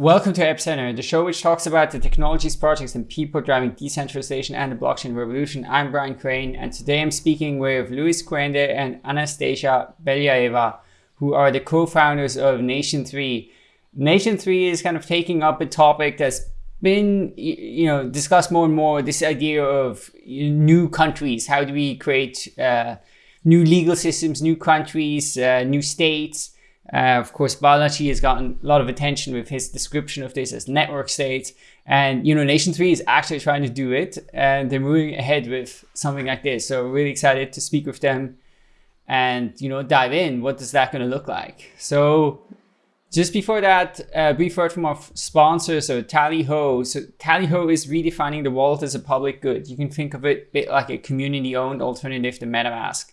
Welcome to Epicenter, the show which talks about the technologies, projects, and people driving decentralization and the blockchain revolution. I'm Brian Crain, and today I'm speaking with Luis Cuende and Anastasia Belyaeva, who are the co-founders of Nation 3. Nation 3 is kind of taking up a topic that's been you know discussed more and more, this idea of new countries. How do we create uh, new legal systems, new countries, uh, new states? Uh, of course, Balaji has gotten a lot of attention with his description of this as network states. And, you know, Nation 3 is actually trying to do it and they're moving ahead with something like this. So really excited to speak with them and, you know, dive in. What is that going to look like? So just before that, a brief word from our sponsor, so Tallyho. So Tallyho is redefining the wallet as a public good. You can think of it a bit like a community-owned alternative to MetaMask.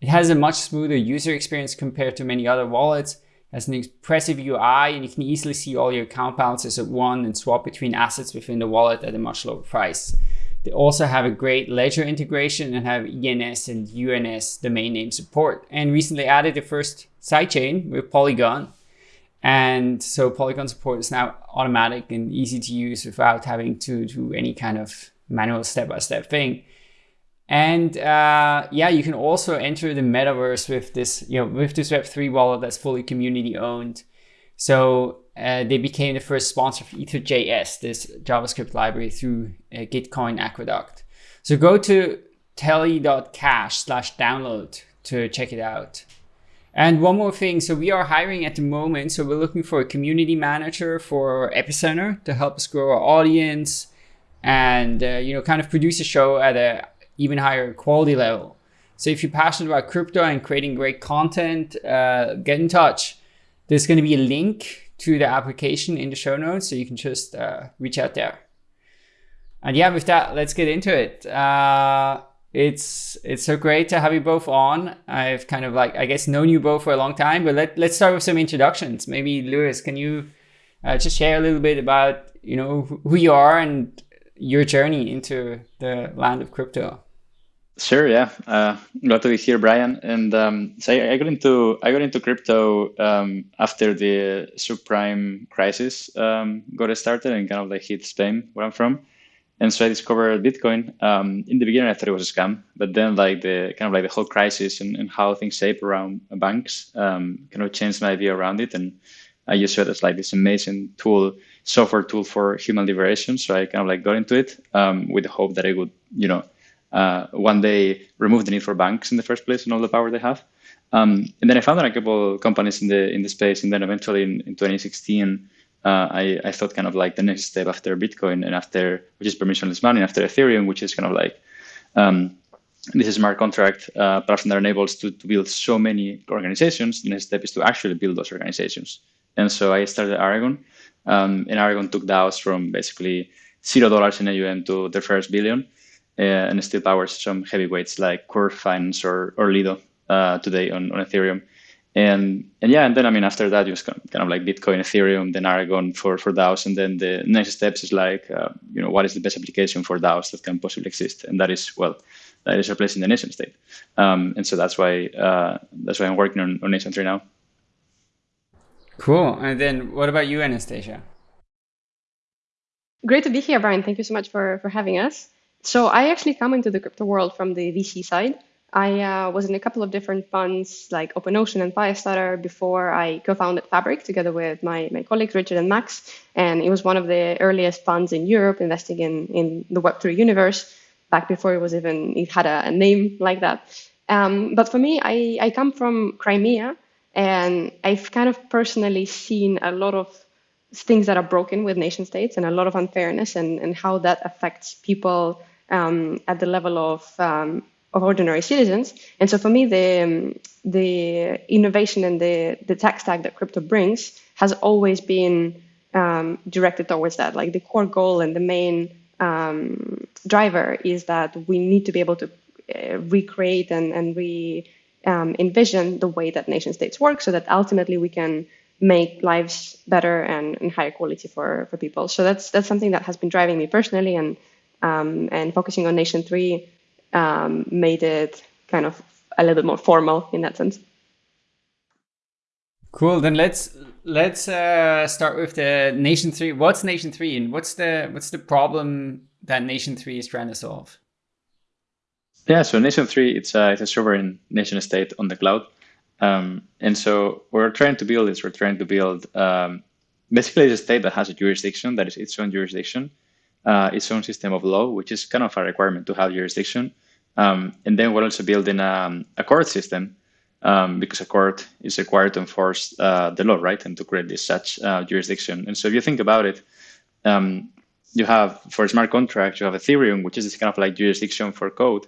It has a much smoother user experience compared to many other wallets. It has an impressive UI and you can easily see all your account balances at one and swap between assets within the wallet at a much lower price. They also have a great ledger integration and have ENS and UNS domain name support and recently added the first sidechain with Polygon. And so Polygon support is now automatic and easy to use without having to do any kind of manual step-by-step -step thing. And uh, yeah, you can also enter the metaverse with this, you know, with this Web3 wallet that's fully community owned. So uh, they became the first sponsor of Ether.js, this JavaScript library through uh, Gitcoin Aqueduct. So go to tally.cash slash download to check it out. And one more thing, so we are hiring at the moment. So we're looking for a community manager for Epicenter to help us grow our audience and, uh, you know, kind of produce a show at a even higher quality level. So if you're passionate about crypto and creating great content, uh, get in touch. There's going to be a link to the application in the show notes, so you can just uh, reach out there. And yeah, with that, let's get into it. Uh, it's it's so great to have you both on. I've kind of like I guess known you both for a long time, but let let's start with some introductions. Maybe Luis, can you uh, just share a little bit about you know who you are and your journey into the land of crypto? Sure, yeah. Uh, glad to be here, Brian. And um, so I, got into I got into crypto um, after the subprime crisis um, got started and kind of like hit Spain, where I'm from. And so I discovered Bitcoin. Um, in the beginning, I thought it was a scam, but then like the kind of like the whole crisis and, and how things shape around banks um, kind of changed my view around it. And I just saw it as like this amazing tool, software tool for human liberation. So I kind of like got into it um, with the hope that I would, you know uh, one day remove the need for banks in the first place and all the power they have. Um, and then I found a couple companies in the in the space, and then eventually in, in 2016, uh, I, I thought kind of like the next step after Bitcoin and after which is permissionless money, after Ethereum, which is kind of like um, this is smart contract uh, platform that enables to, to build so many organizations. The next step is to actually build those organizations. And so I started Aragon, um, and Aragon took DAOs from basically zero dollars in AUM to their first billion. Uh, and still powers some heavyweights like Curve Finance or, or Lido uh, today on, on Ethereum. And and yeah, and then I mean after that, you just kind of like Bitcoin, Ethereum, then Aragon for for DAOs, and then the next steps is like uh, you know what is the best application for DAOs that can possibly exist, and that is well, that is replacing the nation state, um, and so that's why uh, that's why I'm working on, on Nation Three now. Cool. And then what about you, Anastasia? Great to be here, Brian. Thank you so much for for having us. So I actually come into the crypto world from the VC side. I uh, was in a couple of different funds like Open Ocean and Firestartr before I co-founded Fabric together with my, my colleagues Richard and Max. And it was one of the earliest funds in Europe investing in, in the Web3 universe back before it was even, it had a, a name like that. Um, but for me, I, I come from Crimea and I've kind of personally seen a lot of things that are broken with nation states and a lot of unfairness and, and how that affects people um, at the level of um, of ordinary citizens. And so for me, the um, the innovation and the the tech stack that crypto brings has always been um, directed towards that. Like the core goal and the main um, driver is that we need to be able to uh, recreate and and re um, envision the way that nation states work, so that ultimately we can make lives better and, and higher quality for, for people. So that's that's something that has been driving me personally and um, and focusing on Nation 3 um, made it kind of a little bit more formal in that sense. Cool. Then let's let's uh, start with the nation three. What's nation three, and what's the what's the problem that nation three is trying to solve? Yeah, so nation three, it's a it's a sovereign nation state on the cloud, um, and so we're trying to build this. We're trying to build um, basically a state that has a jurisdiction that is its own jurisdiction, uh, its own system of law, which is kind of a requirement to have jurisdiction. Um, and then we're also building a, a court system um, because a court is required to enforce uh, the law, right, and to create this such uh, jurisdiction. And so if you think about it, um, you have for smart contracts, you have Ethereum, which is this kind of like jurisdiction for code,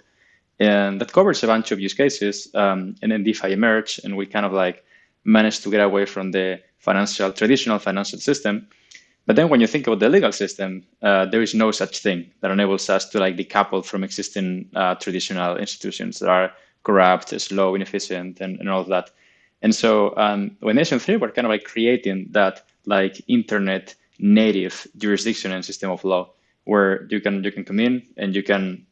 and that covers a bunch of use cases. Um, and then DeFi emerged, and we kind of like managed to get away from the financial traditional financial system. But then when you think about the legal system, uh, there is no such thing that enables us to like decouple from existing uh, traditional institutions that are corrupt, slow, inefficient, and, and all of that. And so um, with Nation 3, we're kind of like creating that like internet native jurisdiction and system of law where you can you can come in and you can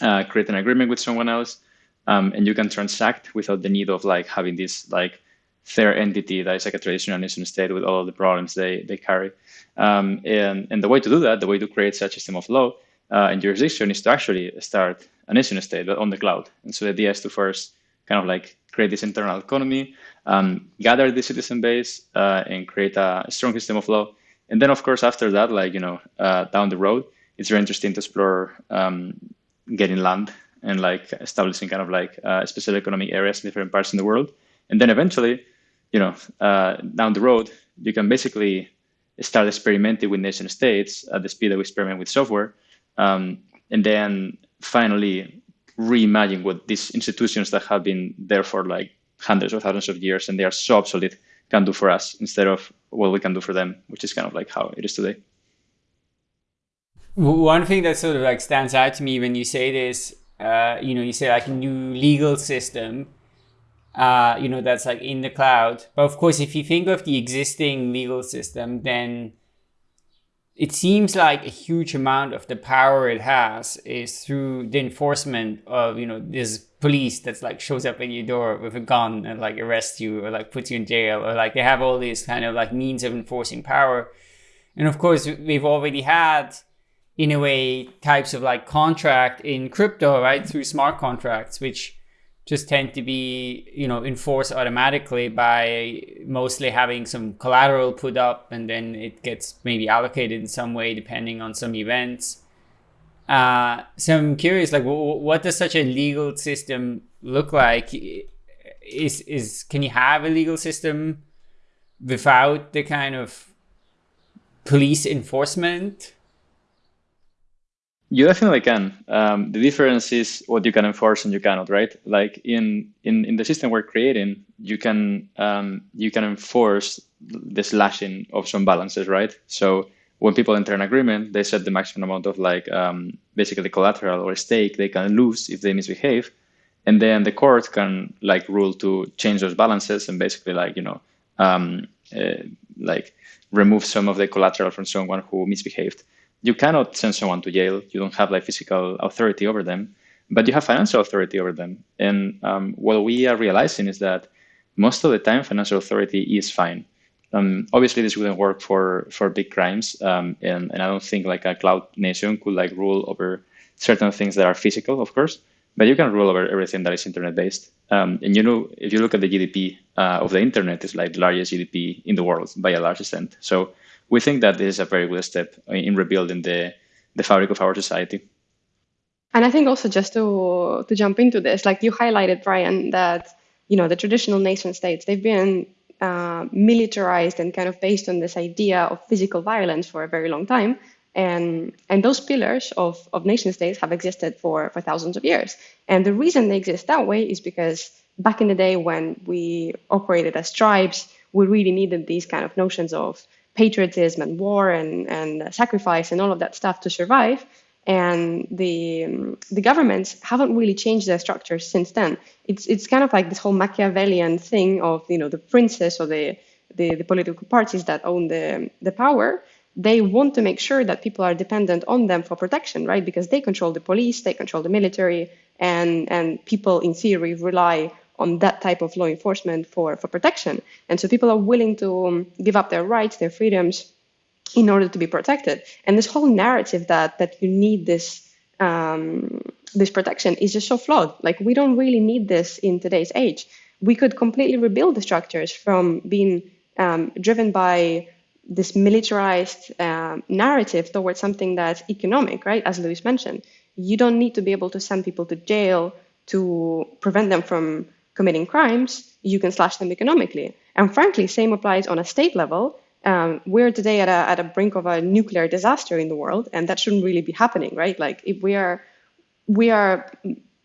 uh, create an agreement with someone else um, and you can transact without the need of like having this like third entity that is like a traditional nation state with all the problems they, they carry. Um, and, and the way to do that, the way to create such a system of law uh, and jurisdiction is to actually start a nation state, but on the cloud. And so the idea is to first kind of like create this internal economy, um, gather the citizen base, uh, and create a strong system of law. And then, of course, after that, like you know, uh, down the road, it's very interesting to explore um, getting land and like establishing kind of like uh, special economic areas in different parts in the world. And then eventually, you know, uh, down the road, you can basically start experimenting with nation states at the speed that we experiment with software. Um, and then finally reimagine what these institutions that have been there for like hundreds or thousands of years and they are so obsolete can do for us instead of what we can do for them, which is kind of like how it is today. One thing that sort of like stands out to me when you say this, uh, you know, you say like a new legal system, uh, you know, that's like in the cloud. But of course, if you think of the existing legal system, then it seems like a huge amount of the power it has is through the enforcement of you know this police that's like shows up at your door with a gun and like arrests you or like puts you in jail or like they have all these kind of like means of enforcing power and of course we've already had in a way types of like contract in crypto right through smart contracts which just tend to be you know enforced automatically by mostly having some collateral put up and then it gets maybe allocated in some way depending on some events. Uh, so i'm curious like what does such a legal system look like? Is is can you have a legal system without the kind of police enforcement you definitely can. Um, the difference is what you can enforce and you cannot, right? Like in in, in the system we're creating, you can um, you can enforce the slashing of some balances, right? So when people enter an agreement, they set the maximum amount of like um, basically collateral or stake they can lose if they misbehave, and then the court can like rule to change those balances and basically like you know um, uh, like remove some of the collateral from someone who misbehaved you cannot send someone to jail. You don't have like physical authority over them, but you have financial authority over them. And um, what we are realizing is that most of the time, financial authority is fine. Um, obviously, this wouldn't work for for big crimes, um, and and I don't think like a cloud nation could like rule over certain things that are physical, of course. But you can rule over everything that is internet based. Um, and you know, if you look at the GDP uh, of the internet, it's like the largest GDP in the world by a large extent. So we think that this is a very good step in rebuilding the, the fabric of our society. And I think also just to to jump into this, like you highlighted, Brian, that you know the traditional nation states they've been uh, militarized and kind of based on this idea of physical violence for a very long time. And, and those pillars of, of nation states have existed for, for thousands of years. And the reason they exist that way is because back in the day when we operated as tribes, we really needed these kind of notions of patriotism and war and, and sacrifice and all of that stuff to survive. And the um, the governments haven't really changed their structures since then. It's it's kind of like this whole Machiavellian thing of you know the princes or the the, the political parties that own the the power. They want to make sure that people are dependent on them for protection, right? Because they control the police, they control the military, and and people in theory rely on that type of law enforcement for, for protection. And so people are willing to um, give up their rights, their freedoms in order to be protected. And this whole narrative that that you need this um, this protection is just so flawed. Like we don't really need this in today's age. We could completely rebuild the structures from being um, driven by this militarized um, narrative towards something that's economic, right? As Luis mentioned, you don't need to be able to send people to jail to prevent them from committing crimes. You can slash them economically. And frankly, same applies on a state level. Um, we're today at a, at a brink of a nuclear disaster in the world, and that shouldn't really be happening, right? Like if we are we are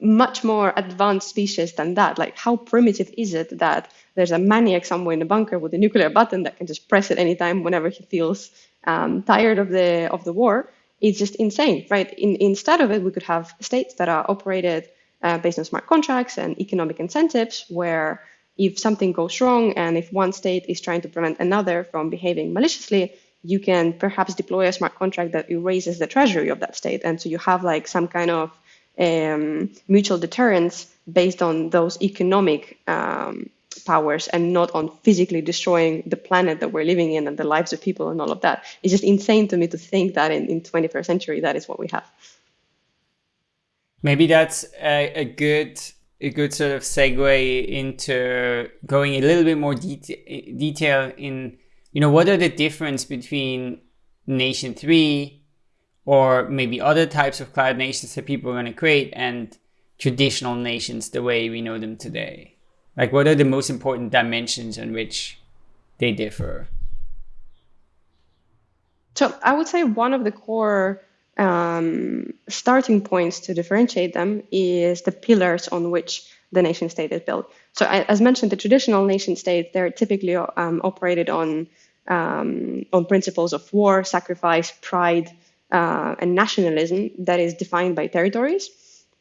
much more advanced species than that. Like, how primitive is it that there's a maniac somewhere in a bunker with a nuclear button that can just press it anytime whenever he feels um, tired of the of the war? It's just insane, right? In, instead of it, we could have states that are operated uh, based on smart contracts and economic incentives, where if something goes wrong and if one state is trying to prevent another from behaving maliciously, you can perhaps deploy a smart contract that erases the treasury of that state. And so you have like some kind of um, mutual deterrence based on those economic um, powers and not on physically destroying the planet that we're living in and the lives of people and all of that. It's just insane to me to think that in, in 21st century that is what we have. Maybe that's a, a good a good sort of segue into going a little bit more deta- detail in you know what are the difference between nation 3 or maybe other types of cloud nations that people are going to create and traditional nations the way we know them today? Like, what are the most important dimensions in which they differ? So, I would say one of the core um, starting points to differentiate them is the pillars on which the nation state is built. So, as mentioned, the traditional nation states they're typically um, operated on um, on principles of war, sacrifice, pride, uh, and nationalism that is defined by territories,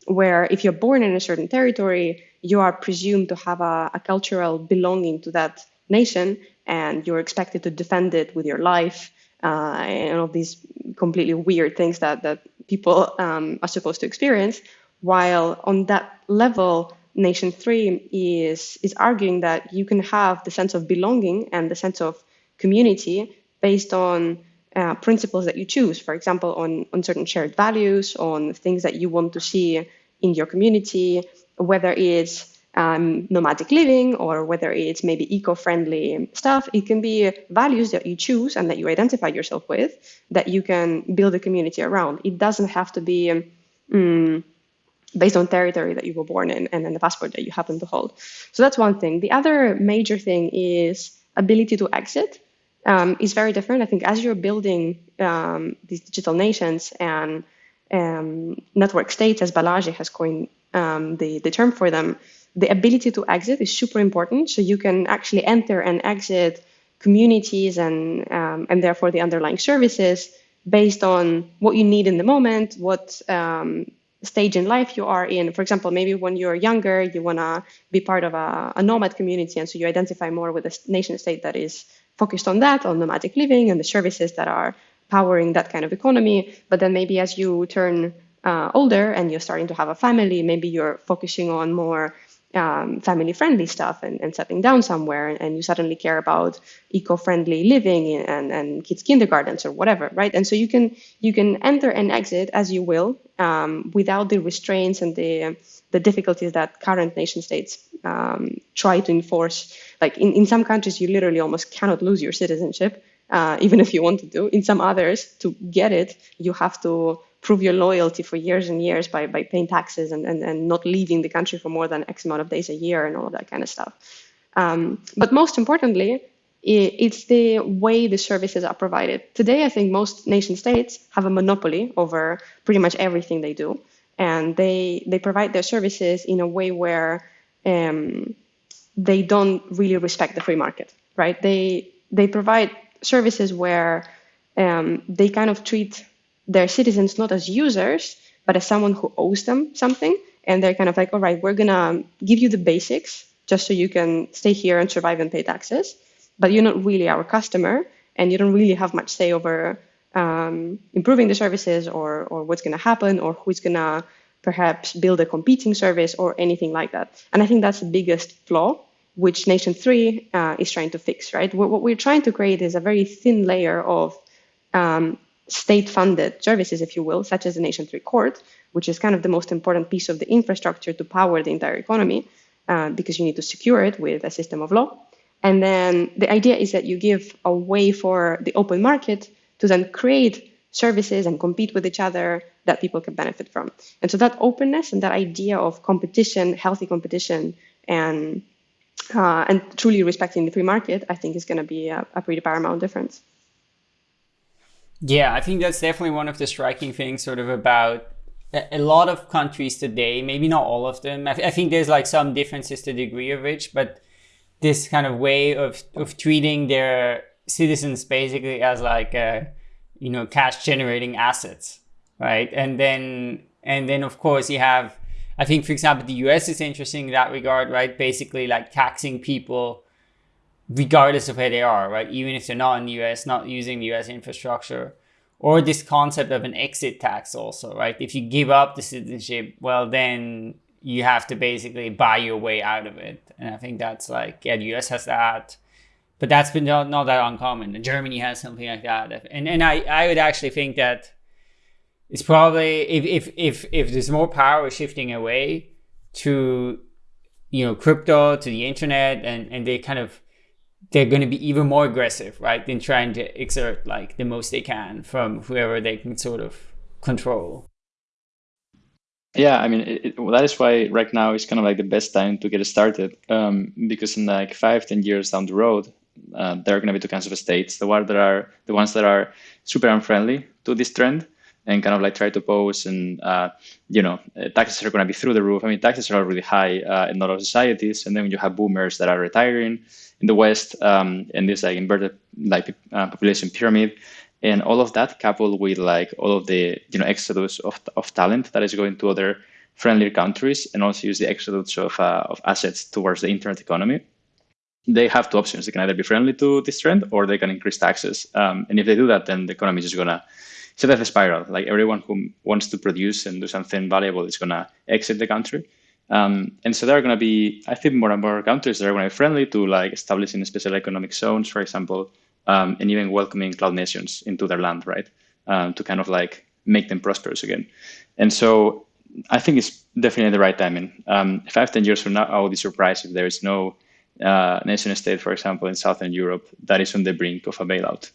where if you're born in a certain territory, you are presumed to have a, a cultural belonging to that nation, and you're expected to defend it with your life uh, and all these completely weird things that that people um, are supposed to experience. While on that level, Nation Three is is arguing that you can have the sense of belonging and the sense of community based on uh, principles that you choose, for example, on, on certain shared values, on things that you want to see in your community, whether it's um, nomadic living or whether it's maybe eco-friendly stuff. It can be values that you choose and that you identify yourself with that you can build a community around. It doesn't have to be um, based on territory that you were born in and then the passport that you happen to hold. So that's one thing. The other major thing is ability to exit um, is very different. I think as you're building um, these digital nations and um, network states, as Balaji has coined um, the, the term for them, the ability to exit is super important. So you can actually enter and exit communities and um, and therefore the underlying services based on what you need in the moment, what um, stage in life you are in. For example, maybe when you're younger, you want to be part of a, a nomad community, and so you identify more with a nation state that is focused on that, on nomadic living and the services that are powering that kind of economy. But then maybe as you turn uh, older and you're starting to have a family, maybe you're focusing on more um, family friendly stuff and, and, settling down somewhere and you suddenly care about eco-friendly living and, and kids kindergartens or whatever right and so you can you can enter and exit as you will um, without the restraints and the the difficulties that current nation states um, try to enforce like in, in some countries, you literally almost cannot lose your citizenship, uh, even if you want to. Do. In some others, to get it, you have to prove your loyalty for years and years by, by paying taxes and, and, and not leaving the country for more than X amount of days a year and all of that kind of stuff. Um, but most importantly, it's the way the services are provided. Today, I think most nation states have a monopoly over pretty much everything they do, and they they provide their services in a way where um, they don't really respect the free market, right? They they provide services where um, they kind of treat their citizens not as users, but as someone who owes them something. And they're kind of like, all right, we're gonna give you the basics just so you can stay here and survive and pay taxes, but you're not really our customer, and you don't really have much say over um, improving the services or or what's gonna happen or who's gonna perhaps build a competing service or anything like that. And I think that's the biggest flaw, which Nation 3 uh, is trying to fix, right? What, what, we're trying to create is a very thin layer of um, state-funded services, if you will, such as the Nation 3 court, which is kind of the most important piece of the infrastructure to power the entire economy, uh, because you need to secure it with a system of law. And then the idea is that you give a way for the open market to then create services and compete with each other that people can benefit from. And so that openness and that idea of competition, healthy competition, and uh, and truly respecting the free market, I think is going to be a, a pretty paramount difference. Yeah, I think that's definitely one of the striking things, sort of about a lot of countries today. Maybe not all of them. I, th- I think there's like some differences to degree of which, but this kind of way of of treating their citizens basically as like a you know cash generating assets right and then and then of course you have i think for example the us is interesting in that regard right basically like taxing people regardless of where they are right? Even if they're not in the us not using the us infrastructure or this concept of an exit tax also right? If you give up the citizenship well then you have to basically buy your way out of it. And i think that's like yeah the us has that but that's been not, not that uncommon. Germany has something like that, and and I, I would actually think that it's probably if if if if there's more power shifting away to you know crypto to the internet and and they kind of they're going to be even more aggressive right in trying to exert like the most they can from whoever they can sort of control yeah i mean it, it, well, that is why right now is kind of like the best time to get started um, because in like five ten years down the road uh, there are going to be two kinds of states: the ones that are the ones that are super unfriendly to this trend and kind of like try to pose and uh, you know uh, taxes are going to be through the roof. I mean, taxes are already high uh, in a lot of societies, and then you have boomers that are retiring in the West, um, and this like inverted like uh, population pyramid, and all of that coupled with like all of the you know exodus of of talent that is going to other friendlier countries, and also use the exodus of uh, of assets towards the internet economy they have two options. They can either be friendly to this trend or they can increase taxes. Um, and if they do that, then the economy is just gonna set off a spiral. Like everyone who wants to produce and do something valuable is gonna exit the country. Um, and so there are going to be, I think, more and more countries that are going to be friendly to like establishing special economic zones, for example, um, and even welcoming cloud nations into their land, right? Um, to kind of like make them prosperous again. And so I think it's definitely the right timing. Um, five, ten years from now, I will be surprised if there is no uh, nation state, for example, in Southern Europe, that is on the brink of a bailout.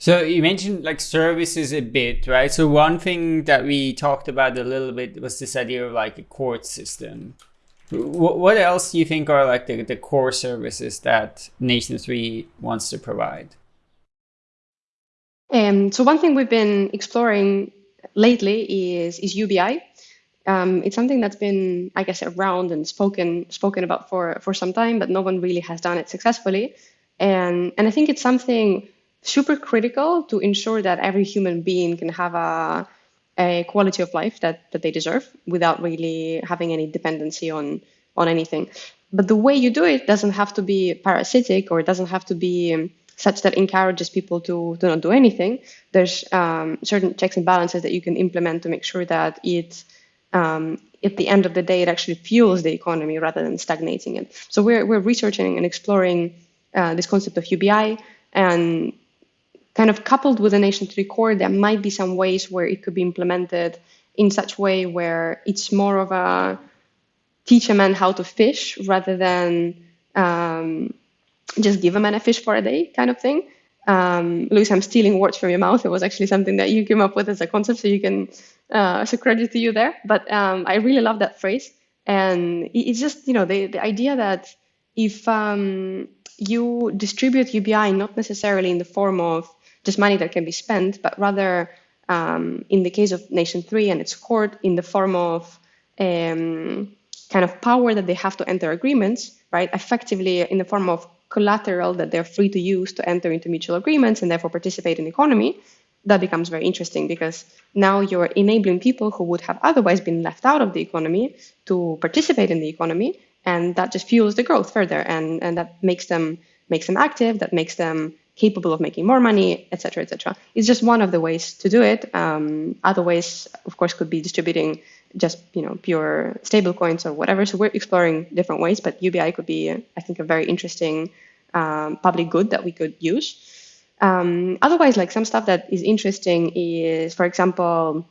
So you mentioned like services a bit, right? So one thing that we talked about a little bit was this idea of like a court system. What else do you think are like the, the core services that Nation 3 wants to provide? Um, so one thing we've been exploring lately is, is UBI, um, it's something that's been, I guess, around and spoken spoken about for for some time, but no one really has done it successfully. And and I think it's something super critical to ensure that every human being can have a a quality of life that that they deserve without really having any dependency on on anything. But the way you do it doesn't have to be parasitic or it doesn't have to be um, such that encourages people to, to not do anything. There's um, certain checks and balances that you can implement to make sure that it um, at the end of the day, it actually fuels the economy rather than stagnating it. So we're, we're researching and exploring uh, this concept of UBI and kind of coupled with the Nation 3 core, there might be some ways where it could be implemented in such way where it's more of a teach a man how to fish rather than um, just give a man a fish for a day kind of thing. Um, Luis, I'm stealing words from your mouth. It was actually something that you came up with as a concept, so you can uh, so credit to you there. But um, I really love that phrase, and it's just you know the the idea that if um, you distribute UBI not necessarily in the form of just money that can be spent, but rather um, in the case of Nation Three and its court in the form of um, kind of power that they have to enter agreements, right? Effectively in the form of collateral that they're free to use to enter into mutual agreements and therefore participate in the economy that becomes very interesting because now you're enabling people who would have otherwise been left out of the economy to participate in the economy and that just fuels the growth further and, and that makes them makes them active that makes them capable of making more money, etc., etc. It's just one of the ways to do it. Um, other ways, of course, could be distributing just you know pure stable coins or whatever. So we're exploring different ways, but UBI could be, I think, a very interesting um, public good that we could use. Um, otherwise, like some stuff that is interesting is, for example,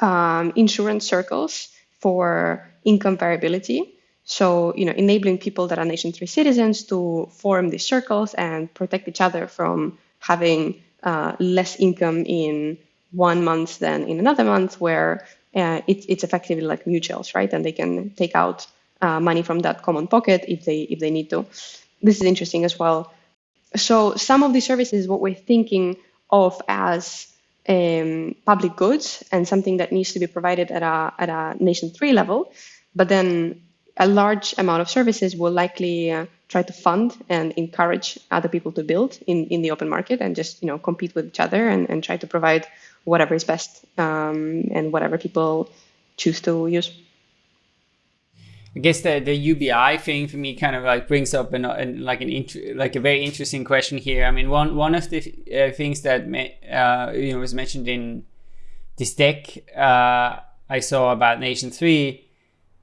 um, insurance circles for income variability. So, you know, enabling people that are Nation 3 citizens to form these circles and protect each other from having uh, less income in one month than in another month, where uh, it, it's effectively like mutuals, right? And they can take out uh, money from that common pocket if they if they need to. This is interesting as well. So some of these services, what we're thinking of as um, public goods and something that needs to be provided at a at a nation three level, but then a large amount of services will likely uh, try to fund and encourage other people to build in, in the open market and just you know compete with each other and, and try to provide whatever is best um, and whatever people choose to use. I guess the, the UBI thing for me kind of like brings up an, an like an like a very interesting question here. I mean, one one of the uh, things that uh, you know was mentioned in this deck uh, I saw about Nation Three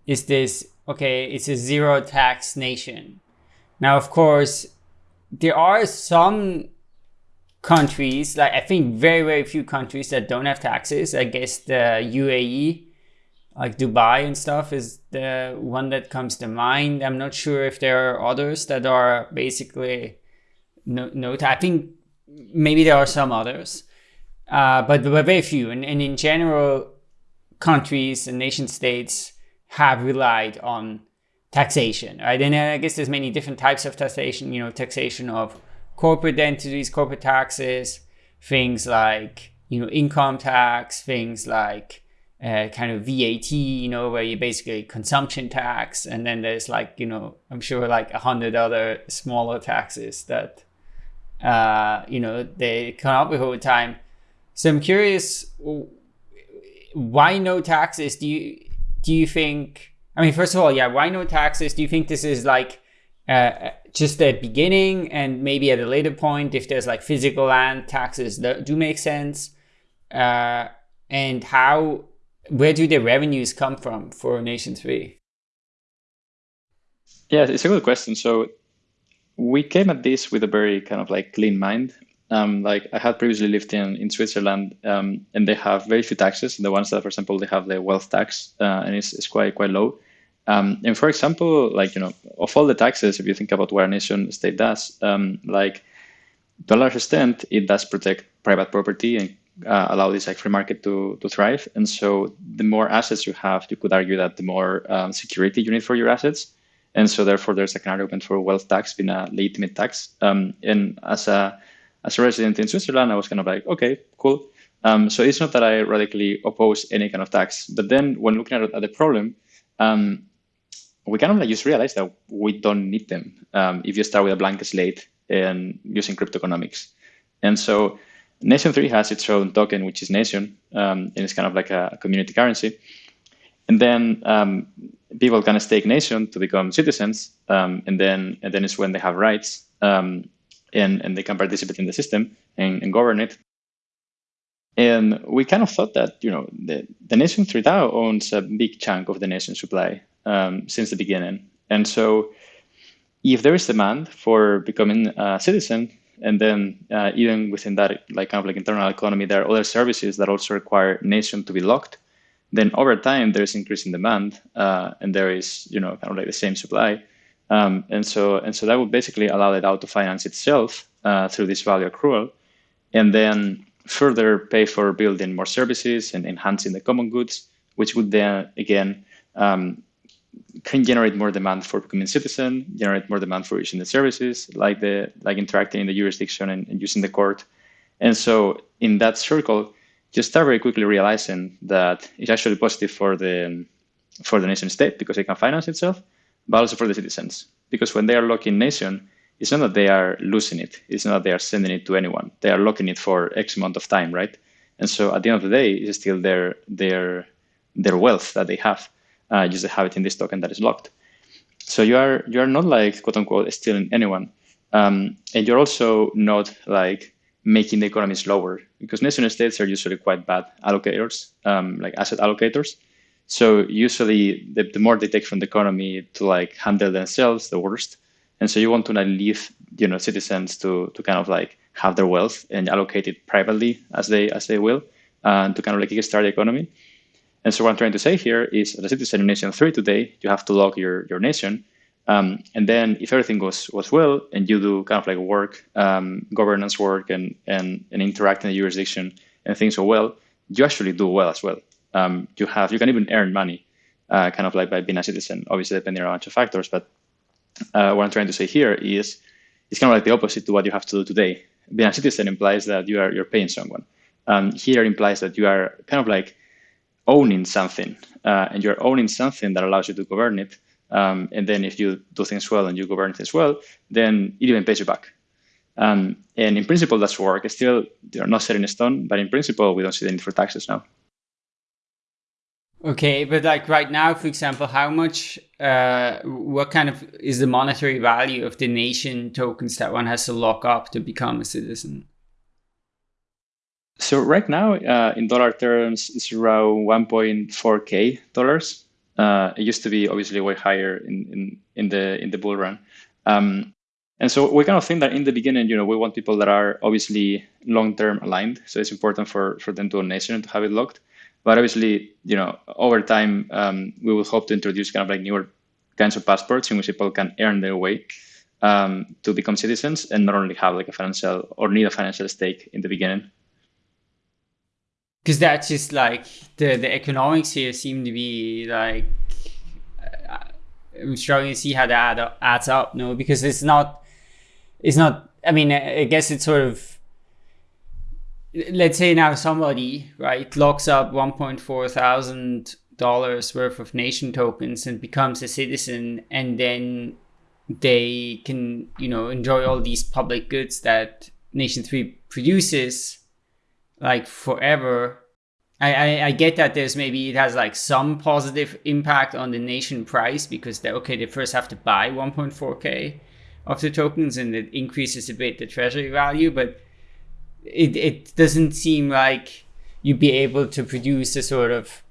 is this okay? It's a zero tax nation. Now, of course, there are some countries, like I think very very few countries that don't have taxes. I guess the UAE like Dubai and stuff is the one that comes to mind. I'm not sure if there are others that are basically no, no I think maybe there are some others, uh, but there are very few. And, and in general, countries and nation states have relied on taxation, right? And I guess there's many different types of taxation, you know, taxation of corporate entities, corporate taxes, things like, you know, income tax, things like uh, kind of VAT, you know, where you basically consumption tax, and then there's like, you know, I'm sure like a hundred other smaller taxes that, uh, you know, they come up with over time. So I'm curious, why no taxes? Do you do you think? I mean, first of all, yeah, why no taxes? Do you think this is like uh, just the beginning, and maybe at a later point, if there's like physical land taxes that do make sense? Uh, and how where do the revenues come from for Nation 3? Yeah, it's a good question. So we came at this with a very kind of like clean mind. Um, like I had previously lived in, in Switzerland um, and they have very few taxes. The ones that, for example, they have the wealth tax uh, and it's, it's quite, quite low. Um, and for example, like, you know, of all the taxes, if you think about what a nation state does, um, like to a large extent, it does protect private property and uh, allow this like free market to, to thrive. And so the more assets you have, you could argue that the more um, security you need for your assets. And so therefore there's like an argument for wealth tax being a legitimate tax. Um, and as a as a resident in Switzerland, I was kind of like, okay, cool. Um, so it's not that I radically oppose any kind of tax, but then when looking at, at the problem, um, we kind of like just realized that we don't need them um, if you start with a blank slate and using crypto economics. And so Nation 3 has its own token, which is Nation, um, and it's kind of like a community currency. And then um, people can stake Nation to become citizens, um, and then and then it's when they have rights, um, and and they can participate in the system and, and, govern it. And we kind of thought that you know the, the Nation 3 DAO owns a big chunk of the Nation supply um, since the beginning, and so if there is demand for becoming a citizen, and then uh, even within that, like kind of like internal economy, there are other services that also require nation to be locked. Then over time, there's increasing demand, uh, and there is you know kind of like the same supply, um, and so and so that would basically allow the DAO to finance itself uh, through this value accrual, and then further pay for building more services and enhancing the common goods, which would then again um, can generate more demand for becoming citizen, generate more demand for using the services, like the like interacting in the jurisdiction and, and using the court. And so in that circle, you start very quickly realizing that it's actually positive for the for the nation state because it can finance itself, but also for the citizens. Because when they are locking nation, it's not that they are losing it. It's not that they are sending it to anyone. They are locking it for X amount of time, right? And so at the end of the day, it's still their their their wealth that they have uh, just have it in this token that is locked. So you are you are not like quote unquote stealing anyone. Um, and you're also not like making the economy slower because nation states are usually quite bad allocators, um, like asset allocators. So usually the, the more they take from the economy to like handle themselves, the worst. And so you want to like leave, you know, citizens to to kind of like have their wealth and allocate it privately as they as they will, uh, to kind of like kickstart the economy. And so what I'm trying to say here is, as a citizen in Nation 3 today, you have to log your, your nation. Um, and then if everything goes, goes well and you do kind of like work, um, governance work and, and, and interact in the jurisdiction and things go well, you actually do well as well. Um, you have you can even earn money uh, kind of like by being a citizen, obviously depending on a bunch of factors. But uh, what I'm trying to say here is it's kind of like the opposite to what you have to do today. Being a citizen implies that you are you're paying someone. Um, here implies that you are kind of like owning something, uh, and you're owning something that allows you to govern it. Um, and then if you do things well and you govern things well, then it even pays you back. Um, and in principle, that's work. It's still they're not set in stone, but in principle, we don't see the need for taxes now. Okay, but like right now, for example, how much, uh, what kind of is the monetary value of the nation tokens that one has to lock up to become a citizen? So right now, uh, in dollar terms, it's around 1.4k dollars. Uh, it used to be obviously way higher in, in, in the in the bull run. Um, and so we kind of think that in the beginning, you know, we want people that are obviously long-term aligned. So it's important for, for them to own nation to have it locked. But obviously, you know, over time, um, we will hope to introduce kind of like newer kinds of passports in which people can earn their way um, to become citizens and not only have like a financial or need a financial stake in the beginning because that's just like the the economics here seem to be like uh, I'm struggling to see how that add adds up. No, because it's not it's not. I mean, I guess it's sort of let's say now somebody right locks up 1.4 thousand dollars worth of nation tokens and becomes a citizen and then they can you know enjoy all these public goods that nation 3 produces like forever. I, I, I get that there's maybe it has like some positive impact on the nation price because they okay they first have to buy 1.4k of the tokens and it increases a bit the treasury value, but it it doesn't seem like you'd be able to produce a sort of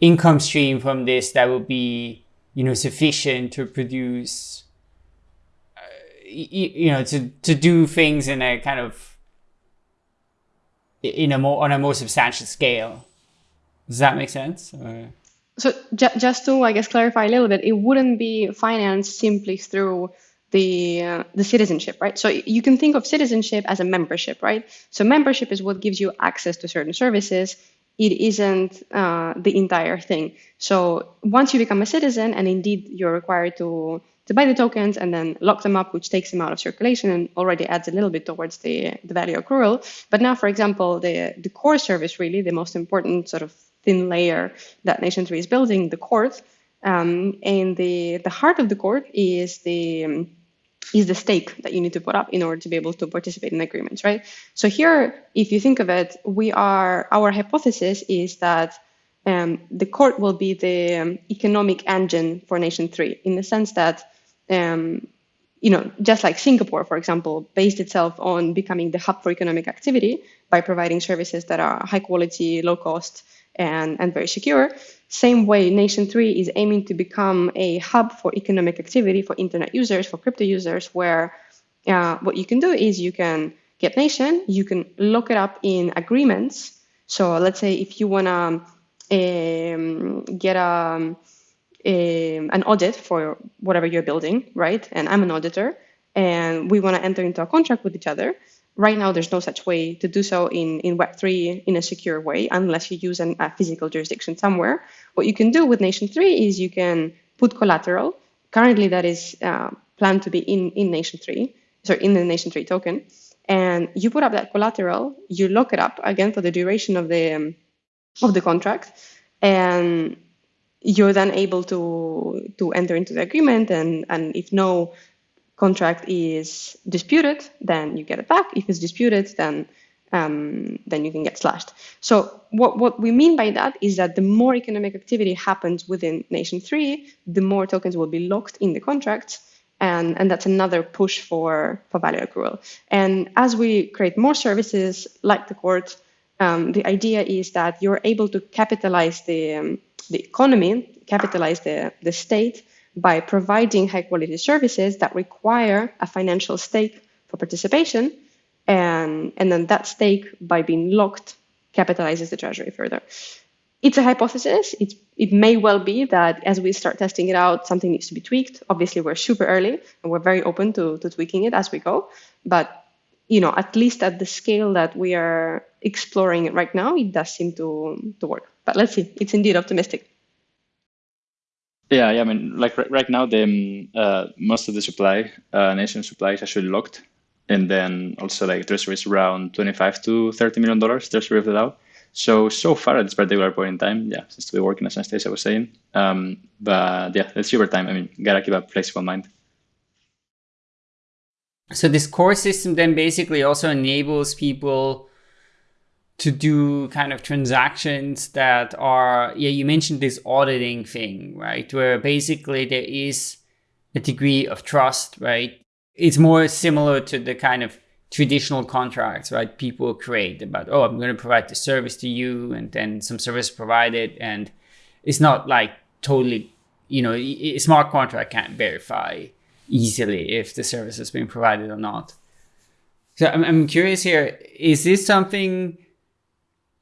income stream from this that would be you know sufficient to produce uh, you, know to to do things in a kind of in a more on a more substantial scale. Does that make sense? Or? So ju- just to I guess clarify a little bit, it wouldn't be financed simply through the uh, the citizenship, right? So you can think of citizenship as a membership, right? So membership is what gives you access to certain services. It isn't uh, the entire thing. So once you become a citizen, and indeed you're required to to buy the tokens and then lock them up, which takes them out of circulation and already adds a little bit towards the, the value accrual. But now, for example, the, the core service, really, the most important sort of thin layer that Nation 3 is building, the court, um, and the, the heart of the court is the um, is the stake that you need to put up in order to be able to participate in agreements, right? So here, if you think of it, we are our hypothesis is that um, the court will be the um, economic engine for Nation Three in the sense that um, you know, just like Singapore, for example, based itself on becoming the hub for economic activity by providing services that are high quality, low cost, and, and very secure. Same way, Nation 3 is aiming to become a hub for economic activity for internet users, for crypto users, where uh, what you can do is you can get Nation, you can look it up in agreements. So let's say if you want to um, get a a, um, an audit for whatever you're building, right? And I'm an auditor, and we want to enter into a contract with each other. Right now, there's no such way to do so in, in Web3 in a secure way unless you use an, a physical jurisdiction somewhere. What you can do with Nation 3 is you can put collateral. Currently, that is uh, planned to be in, in Nation 3, so in the Nation 3 token. And you put up that collateral, you lock it up again for the duration of the um, of the contract, and you're then able to to enter into the agreement and and if no contract is disputed then you get it back if it's disputed then um, then you can get slashed so what what we mean by that is that the more economic activity happens within nation 3 the more tokens will be locked in the contracts And, and that's another push for, for value accrual. And as we create more services like the court, um, the idea is that you're able to capitalize the, um, the economy, capitalize the, the state by providing high quality services that require a financial stake for participation. And, and then that stake, by being locked, capitalizes the treasury further. It's a hypothesis. It's, it may well be that as we start testing it out, something needs to be tweaked. Obviously, we're super early and we're very open to, to tweaking it as we go. But you know, at least at the scale that we are exploring it right now, it does seem to to work. But let's see. It's indeed optimistic. Yeah, yeah. I mean, like right, right now, the um, uh, most of the supply, uh, nation supply, is actually locked, and then also like treasury is around twenty-five to thirty million dollars treasury of the DAO. So so far at this particular point in time, yeah, seems to be working as Anastasia was saying. Um, but yeah, let's see over time. I mean, gotta keep a flexible mind. So this core system then basically also enables people to do kind of transactions that are, yeah, you mentioned this auditing thing, right? Where basically there is a degree of trust, right? It's more similar to the kind of traditional contracts, right? People create about, oh, I'm going to provide the service to you and then some service provided. And it's not like totally, you know, a smart contract can't verify easily if the service has been provided or not. So I'm, I'm curious here, is this something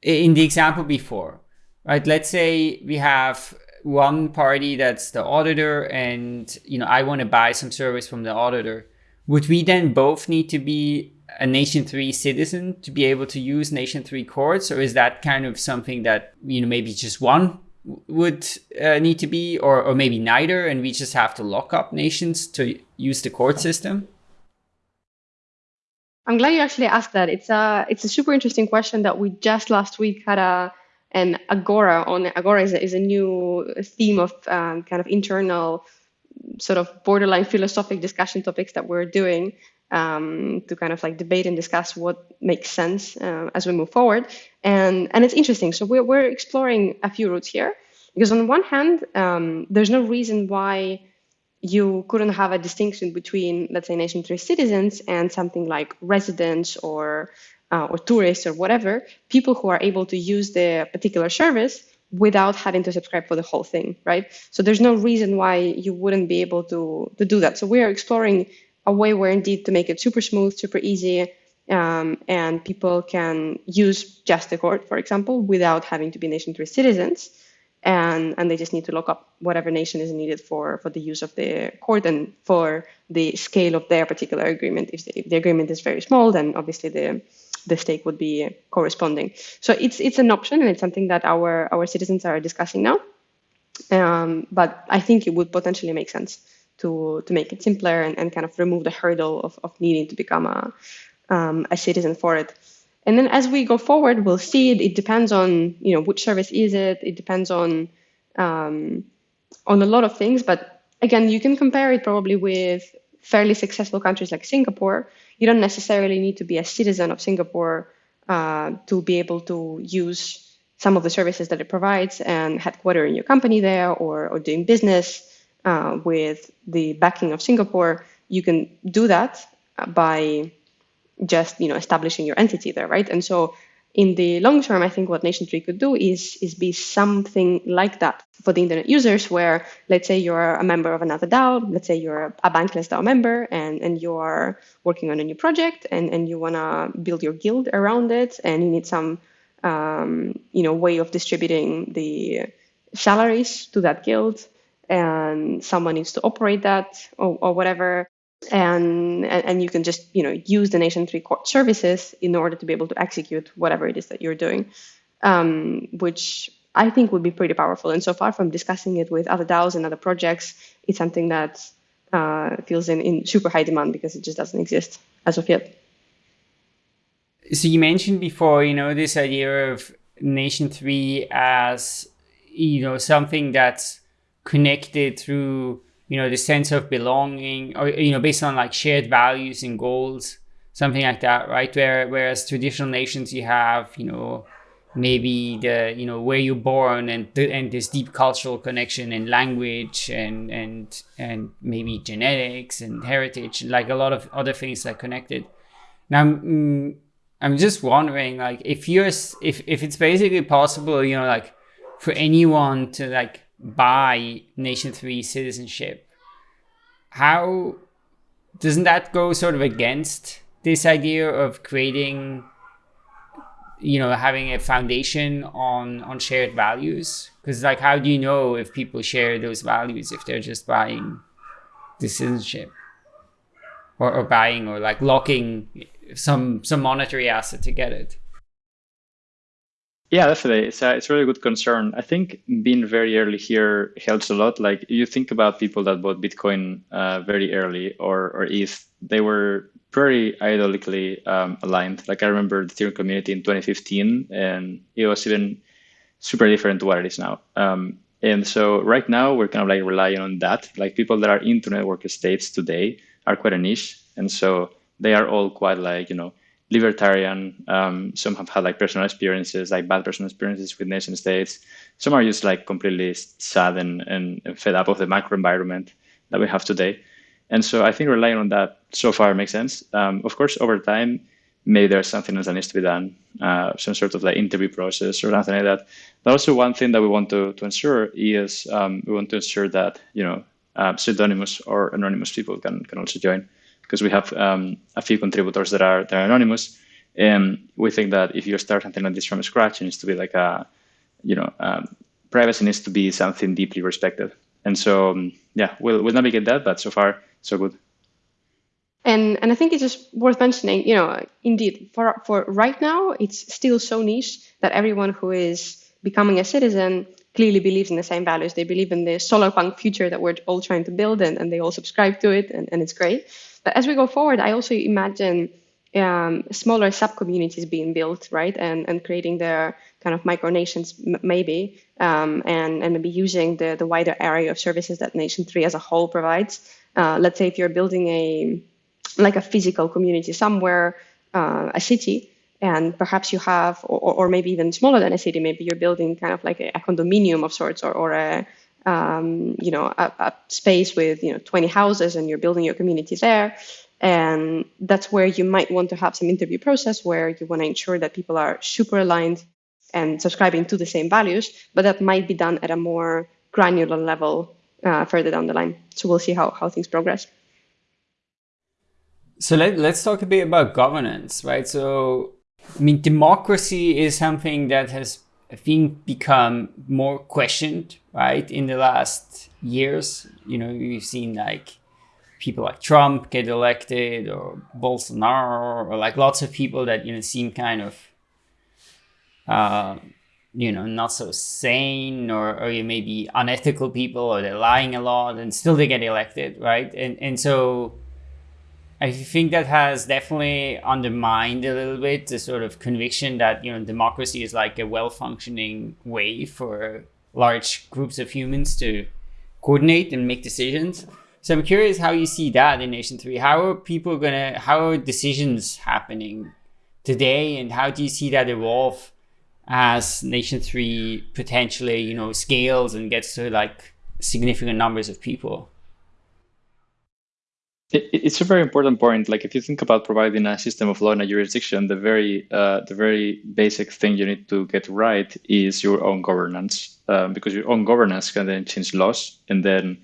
in the example before, right? Let's say we have one party that's the auditor and, you know, I want to buy some service from the auditor. Would we then both need to be a Nation 3 citizen to be able to use Nation 3 courts? Or is that kind of something that, you know, maybe just one would uh, need to be, or, or maybe neither, and we just have to lock up nations to use the court system? I'm glad you actually asked that. It's a it's a super interesting question that we just last week had a an agora on. Agora is a, is a new theme of um, kind of internal sort of borderline philosophic discussion topics that we're doing um, to kind of like debate and discuss what makes sense uh, as we move forward. And and it's interesting. So we're we're exploring a few routes here because on one hand, um, there's no reason why you couldn't have a distinction between, let's say, nation three citizens and something like residents or uh, or tourists or whatever, people who are able to use the particular service without having to subscribe for the whole thing, right? So there's no reason why you wouldn't be able to to do that. So we are exploring a way where indeed to make it super smooth, super easy, um, and people can use just the court, for example, without having to be nation three citizens and and they just need to look up whatever nation is needed for for the use of the court and for the scale of their particular agreement. If the, if the agreement is very small, then obviously the the stake would be corresponding. So it's it's an option and it's something that our our citizens are discussing now. Um, but I think it would potentially make sense to to make it simpler and, and kind of remove the hurdle of, of needing to become a um, a citizen for it. And then as we go forward, we'll see it, it depends on, you know, which service is it? It depends on um, on a lot of things. But again, you can compare it probably with fairly successful countries like Singapore. You don't necessarily need to be a citizen of Singapore uh, to be able to use some of the services that it provides and headquartering your company there or, or doing business uh, with the backing of Singapore. You can do that by just you know establishing your entity there, right? And so in the long term, I think what Nation3 could do is is be something like that for the internet users, where let's say you're a member of another DAO, let's say you're a bankless DAO member, and and you are working on a new project, and and you wanna build your guild around it, and you need some um, you know way of distributing the salaries to that guild, and someone needs to operate that or, or whatever and, and you can just you know use the nation 3 court services in order to be able to execute whatever it is that you're doing um, which i think would be pretty powerful. And so far from discussing it with other daos and other projects it's something that uh, feels in, in super high demand because it just doesn't exist as of yet. So you mentioned before you know this idea of nation 3 as you know something that's connected through you know, the sense of belonging or, you know, based on like shared values and goals, something like that, right? Where, whereas traditional nations, you have, you know, maybe the you know where you're born and th- and this deep cultural connection and language and and and maybe genetics and heritage like a lot of other things that connected now mm, i'm just wondering like if you're if if it's basically possible you know like for anyone to like buy nation 3 citizenship. How doesn't that go sort of against this idea of creating you know having a foundation on on shared values? Because like how do you know if people share those values if they're just buying the citizenship? Or, or buying or like locking some some monetary asset to get it yeah definitely it's a, it's a really good concern i think being very early here helps a lot like you think about people that bought bitcoin uh, very early or or if they were very ideologically um, aligned. Like I remember the Ethereum community in 2015, and it was even super different to what it is now. Um, and so right now we're kind of like relying on that. Like people that are into network states today are quite a niche, and so they are all quite like you know libertarian. Um, some have had like personal experiences, like bad personal experiences with nation states. Some are just like completely sad and, and fed up of the macro environment that we have today. And so I think relying on that so far makes sense. Um, of course, over time, maybe there's something else that needs to be done, uh, some sort of like interview process or something like that. But also one thing that we want to, to ensure is um, we want to ensure that, you know, uh, pseudonymous or anonymous people can, can also join because we have um, a few contributors that are, that are anonymous. And we think that if you start something like this from scratch, it needs to be like a, you know, um, privacy needs to be something deeply respected. And so, um, yeah, we'll, we'll navigate that, but so far, so good. And and I think it's just worth mentioning, you know, indeed, for for right now, it's still so niche that everyone who is becoming a citizen clearly believes in the same values. They believe in the solar punk future that we're all trying to build and, and they all subscribe to it and, and it's great. But as we go forward, I also imagine um, smaller sub communities being built, right? And and creating their kind of micronations maybe, um, and, and maybe using the, the wider area of services that Nation 3 as a whole provides uh, let's say if you're building a like a physical community somewhere, uh, a city, and perhaps you have, or, or maybe even smaller than a city, maybe you're building kind of like a, a condominium of sorts, or, or a um, you know a, a, space with you know 20 houses, and you're building your community there. And that's where you might want to have some interview process where you want to ensure that people are super aligned and subscribing to the same values, but that might be done at a more granular level uh, further down the line. So we'll see how, how things progress. So let, let's talk a bit about governance, right? So, I mean, democracy is something that has, I think, become more questioned, right, in the last years. You know, you've seen like people like Trump get elected or Bolsonaro or like lots of people that, you know, seem kind of uh, you know not so sane or, or you may be unethical people or they're lying a lot and still they get elected right and and so i think that has definitely undermined a little bit the sort of conviction that you know democracy is like a well-functioning way for large groups of humans to coordinate and make decisions so i'm curious how you see that in nation 3 how are people gonna how are decisions happening today and how do you see that evolve as Nation 3 potentially, you know, scales and gets to like significant numbers of people? It's a very important point. Like if you think about providing a system of law in a jurisdiction, the very uh, the very basic thing you need to get right is your own governance, um, because your own governance can then change laws and then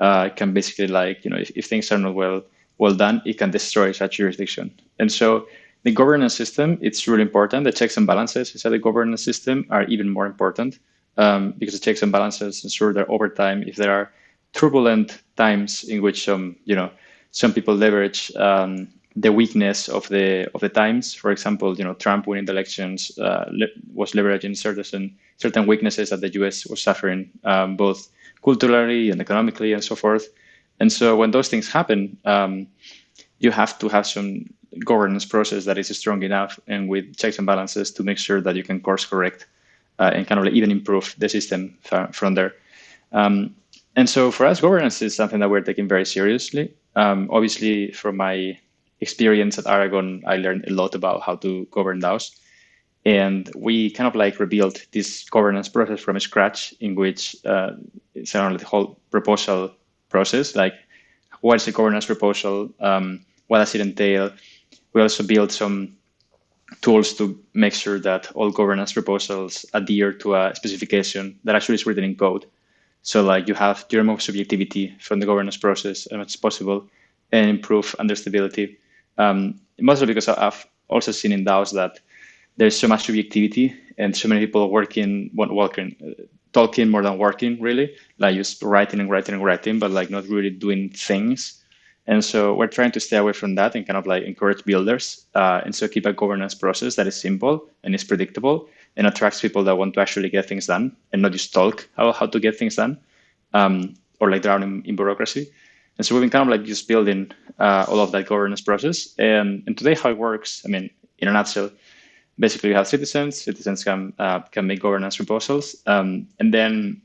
uh, can basically like you know if, if things are not well well done, it can destroy such jurisdiction. And so the governance system, it's really important. The checks and balances inside the governance system are even more important um, because the checks and balances ensure that over time, if there are turbulent times in which some, you know, some people leverage um, the weakness of the of the times. For example, you know, Trump winning the elections uh, was leveraging certain certain weaknesses that the U.S. was suffering, um, both culturally and economically and so forth. And so when those things happen, um, you have to have some governance process that is strong enough and with checks and balances to make sure that you can course correct uh, and kind of like even improve the system from there. Um, and so for us, governance is something that we're taking very seriously. Um, obviously, from my experience at Aragon, I learned a lot about how to govern DAOs. and we kind of like rebuilt this governance process from scratch, in which uh, it's around the whole proposal process, like what is a governance proposal, um, what does it entail. We also built some tools to make sure that all governance proposals adhere to a specification that actually is written in code. So like you have you remove subjectivity from the governance process as much as possible and improve understandability. Um, mostly because I've also seen in DAOs that there's so much subjectivity and so many people working, working, uh, talking more than working really, like just writing and writing and writing, but like not really doing things. And so we're trying to stay away from that and kind of like encourage builders. Uh, and so keep a governance process that is simple and is predictable and attracts people that want to actually get things done and not just talk about how to get things done um, or like drown in, in, bureaucracy. And so we've been kind of like just building uh, all of that governance process. And, and today how it works, I mean, in a nutshell, basically you have citizens, citizens can, uh, can make governance proposals. Um, and then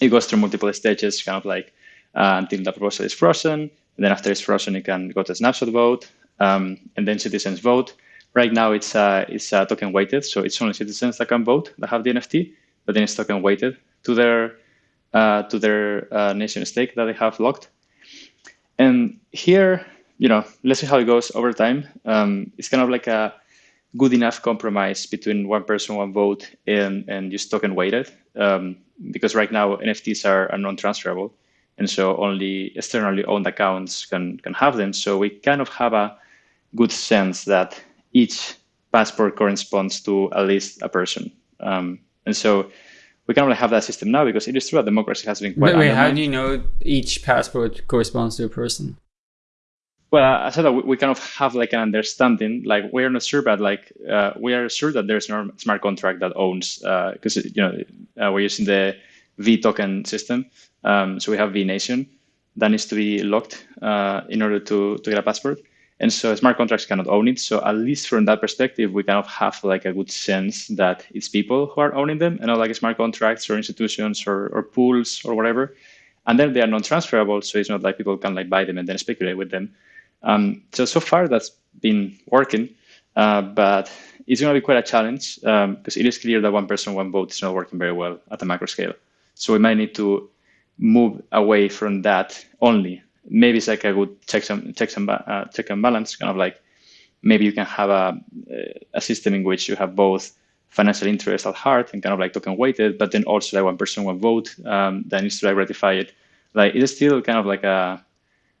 it goes through multiple stages, kind of like uh, until the proposal is frozen and then after it's frozen, you can go to snapshot vote, um, and then citizens vote. Right now, it's uh, it's uh, token weighted, so it's only citizens that can vote that have the NFT, but then it's token weighted to their uh, to their uh, nation stake that they have locked. And here, you know, let's see how it goes over time. Um, it's kind of like a good enough compromise between one person, one vote, and and just token weighted. Um, because right now NFTs are, are non-transferable. And so only externally owned accounts can, can have them. So we kind of have a good sense that each passport corresponds to at least a person. Um, and so we can only have that system now because it is true that democracy has been quite. Wait, wait how do you know each passport corresponds to a person? Well, I said that we kind of have like an understanding, like we're not sure, but like uh, we are sure that there's no smart contract that owns, because uh, you know uh, we're using the V token system. Um, so we have V Nation that needs to be locked uh, in order to, to get a passport. And so smart contracts cannot own it. So at least from that perspective, we kind of have like a good sense that it's people who are owning them and not like smart contracts or institutions or, or pools or whatever. And then they are non-transferable. So it's not like people can like buy them and then speculate with them. Um, so, so far that's been working, uh, but it's going to be quite a challenge because um, it is clear that one person, one vote is not working very well at the macro scale. So we might need to move away from that only. Maybe it's like a good check and check and, uh, check and balance, kind of like maybe you can have a, a system in which you have both financial interest at heart and kind of like token weighted, but then also like one person, one vote um, that needs to like ratify it. Like it is still kind of like a,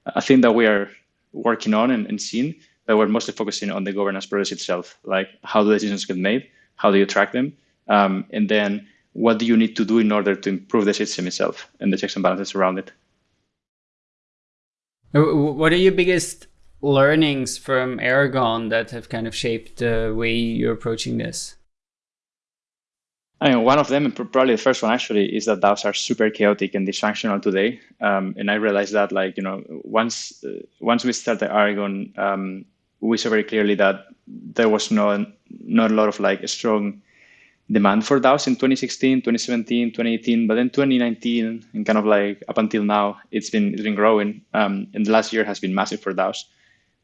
a thing that we are working on and, and seeing, but we're mostly focusing on the governance process itself, like how the decisions get made, how do you track them, um, and then what do you need to do in order to improve the system itself and the checks and balances around it? What are your biggest learnings from Aragon that have kind of shaped the way you're approaching this? I mean, one of them, and probably the first one actually, is that DAOs are super chaotic and dysfunctional today. Um, and I realized that, like, you know, once uh, once we started Aragon, um, we saw very clearly that there was no not a lot of like strong demand for DAOs in 2016, 2017, 2018, but then 2019 and kind of like up until now, it's been it's been growing. Um, and the last year has been massive for DAOs,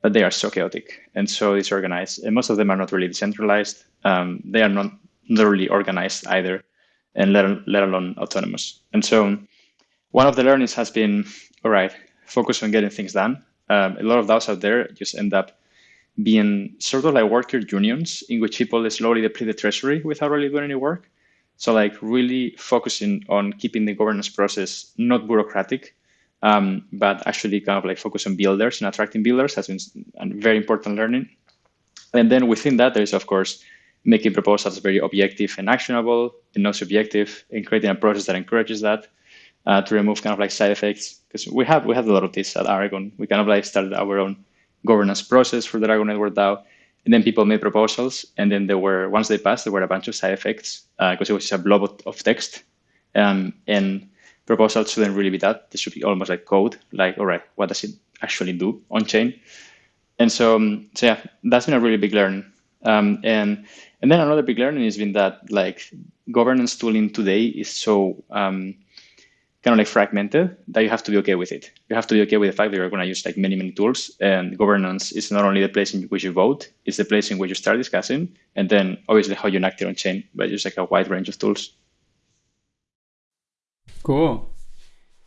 but they are so chaotic and so disorganized. And most of them are not really decentralized. Um, they are not, really organized either, and let, let alone autonomous. And so one of the learnings has been, all right, focus on getting things done. Um, a lot of DAOs out there just end up being sort of like worker unions in which people slowly deplete the treasury without really doing any work. So like really focusing on keeping the governance process not bureaucratic, um, but actually kind of like focus on builders and attracting builders has been a very important learning. And then within that, there's of course making proposals very objective and actionable and not subjective and creating a process that encourages that uh, to remove kind of like side effects. Because we have we have a lot of this at Aragon. We kind of like started our own governance process for the Aragon Network DAO. And then people made proposals, and then there were once they passed, there were a bunch of side effects because uh, it was just a blob of text. Um, and proposals shouldn't really be that. They should be almost like code, like all right, what does it actually do on chain? And so, um, so yeah, that's been a really big learning. Um, and and then another big learning has been that like governance tooling today is so um, kind of like fragmented that you have to be okay with it. You have to be okay with the fact that you're going to use like many, many tools and governance is not only the place in which you vote, it's the place in which you start discussing and then obviously how you enact it on chain, but just like a wide range of tools. Cool.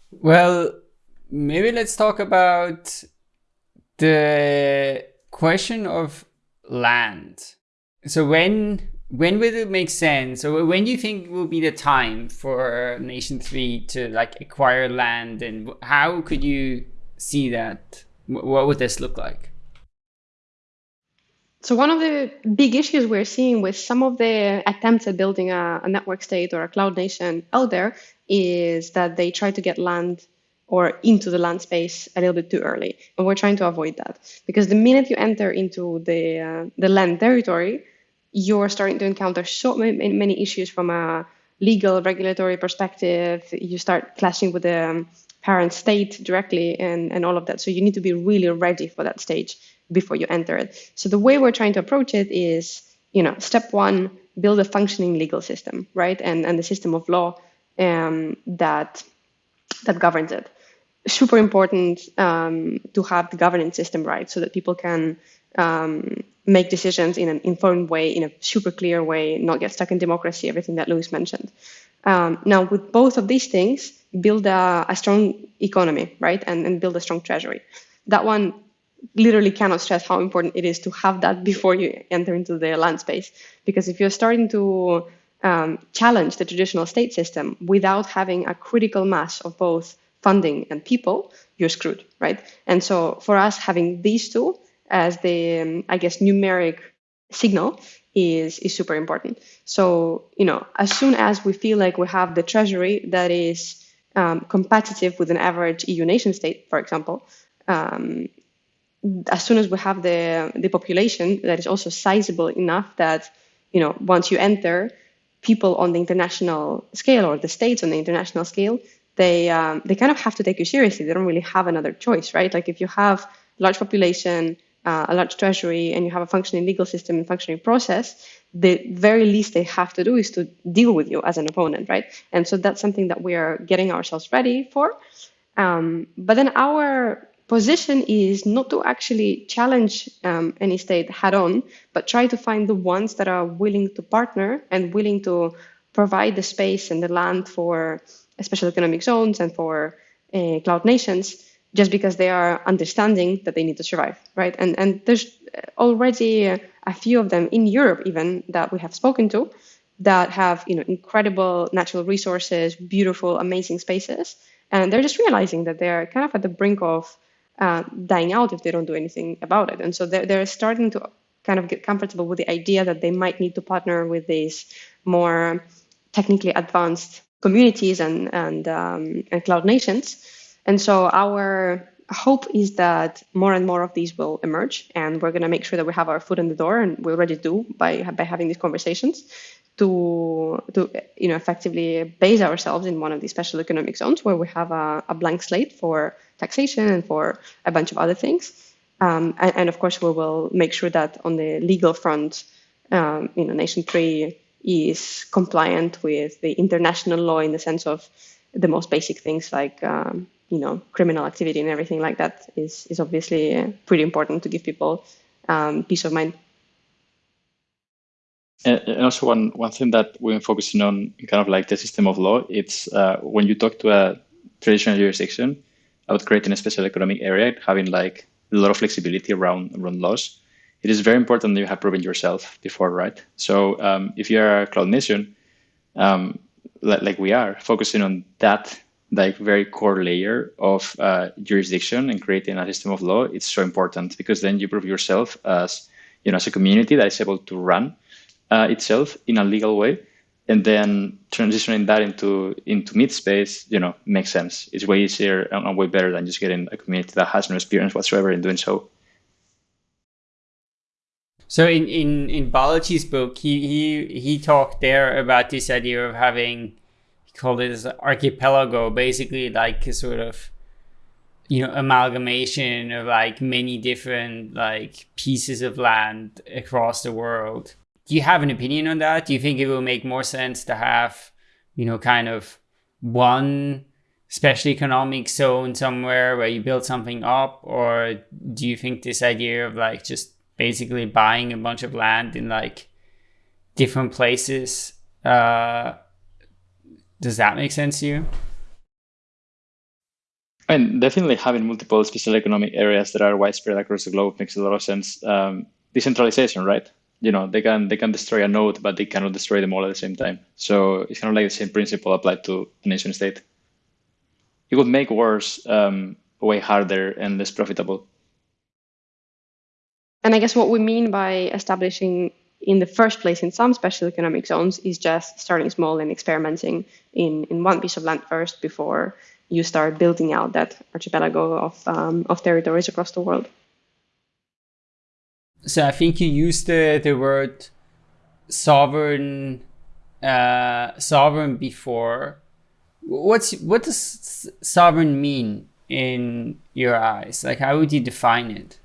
Well, maybe let's talk about the question of land. So when when will it make sense or when do you think will be the time for nation 3 to like acquire land and how could you see that? What would this look like? So one of the big issues we're seeing with some of the attempts at building a, a network state or a cloud nation out there is that they try to get land or into the land space a little bit too early and we're trying to avoid that. Because the minute you enter into the uh, the land territory you're starting to encounter so many, issues from a legal regulatory perspective. You start clashing with the um, parent state directly and, and all of that. So you need to be really ready for that stage before you enter it. So the way we're trying to approach it is, you know, step one, build a functioning legal system, right? And and the system of law um, that that governs it. Super important um, to have the governance system right so that people can um, make decisions in an informed way, in a super clear way, not get stuck in democracy, everything that Luis mentioned. Um, now, with both of these things, build a, a strong economy, right? And, and build a strong treasury. That one literally cannot stress how important it is to have that before you enter into the land space. Because if you're starting to um, challenge the traditional state system without having a critical mass of both funding and people, you're screwed, right? And so for us, having these two as the, um, I guess, numeric signal is, is super important. So, you know, as soon as we feel like we have the treasury that is um, competitive with an average EU nation state, for example, um, as soon as we have the, the population that is also sizable enough that, you know, once you enter, people on the international scale or the states on the international scale, they um, they kind of have to take you seriously. They don't really have another choice, right? Like if you have large population, uh, a large treasury and you have a functioning legal system and functioning process, the very least they have to do is to deal with you as an opponent, right? And so that's something that we are getting ourselves ready for. Um, but then our position is not to actually challenge um, any state head on, but try to find the ones that are willing to partner and willing to provide the space and the land for special economic zones and for uh, cloud nations just because they are understanding that they need to survive, right? And and there's already a few of them in Europe even that we have spoken to that have you know incredible natural resources, beautiful, amazing spaces, and they're just realizing that they're kind of at the brink of uh, dying out if they don't do anything about it. And so they're, they're starting to kind of get comfortable with the idea that they might need to partner with these more technically advanced communities and and, um, and cloud nations and so our hope is that more and more of these will emerge, and we're going to make sure that we have our foot in the door, and we already do by by having these conversations to to you know effectively base ourselves in one of these special economic zones where we have a, a blank slate for taxation and for a bunch of other things. Um, and, and, of course, we will make sure that on the legal front, um, you know, Nation Three is compliant with the international law in the sense of the most basic things like um, you know criminal activity and everything like that is is obviously uh, pretty important to give people um, peace of mind. And also one one thing that we're focusing on, kind of like the system of law, it's uh, when you talk to a traditional jurisdiction about creating a special economic area, having like a lot of flexibility around around laws. It is very important that you have proven yourself before, right? So um, if you're a cloud nation, um, like we are, focusing on that like very core layer of uh, jurisdiction and creating a system of law, it's so important because then you prove yourself as you know as a community that is able to run uh, itself in a legal way, and then transitioning that into into mid space, you know, makes sense. It's way easier and way better than just getting a community that has no experience whatsoever in doing so. So in in in Balaji's book, he he he talked there about this idea of having called it as archipelago, basically like a sort of you know amalgamation of like many different like pieces of land across the world. Do you have an opinion on that? Do you think it will make more sense to have you know kind of one special economic zone somewhere where you build something up, or do you think this idea of like just basically buying a bunch of land in like different places uh, does that make sense to you? And definitely having multiple special economic areas that are widespread across the globe makes a lot of sense. Um, decentralization, right? You know, they can they can destroy a node, but they cannot destroy them all at the same time. So it's kind of like the same principle applied to a nation state. It would make wars um, way harder and less profitable. And I guess what we mean by establishing in the first place in some special economic zones is just starting small and experimenting in, in one piece of land first before you start building out that archipelago of, um, of territories across the world. So I think you used the, the word sovereign uh, sovereign before. What's what does sovereign mean in your eyes? Like how would you define it?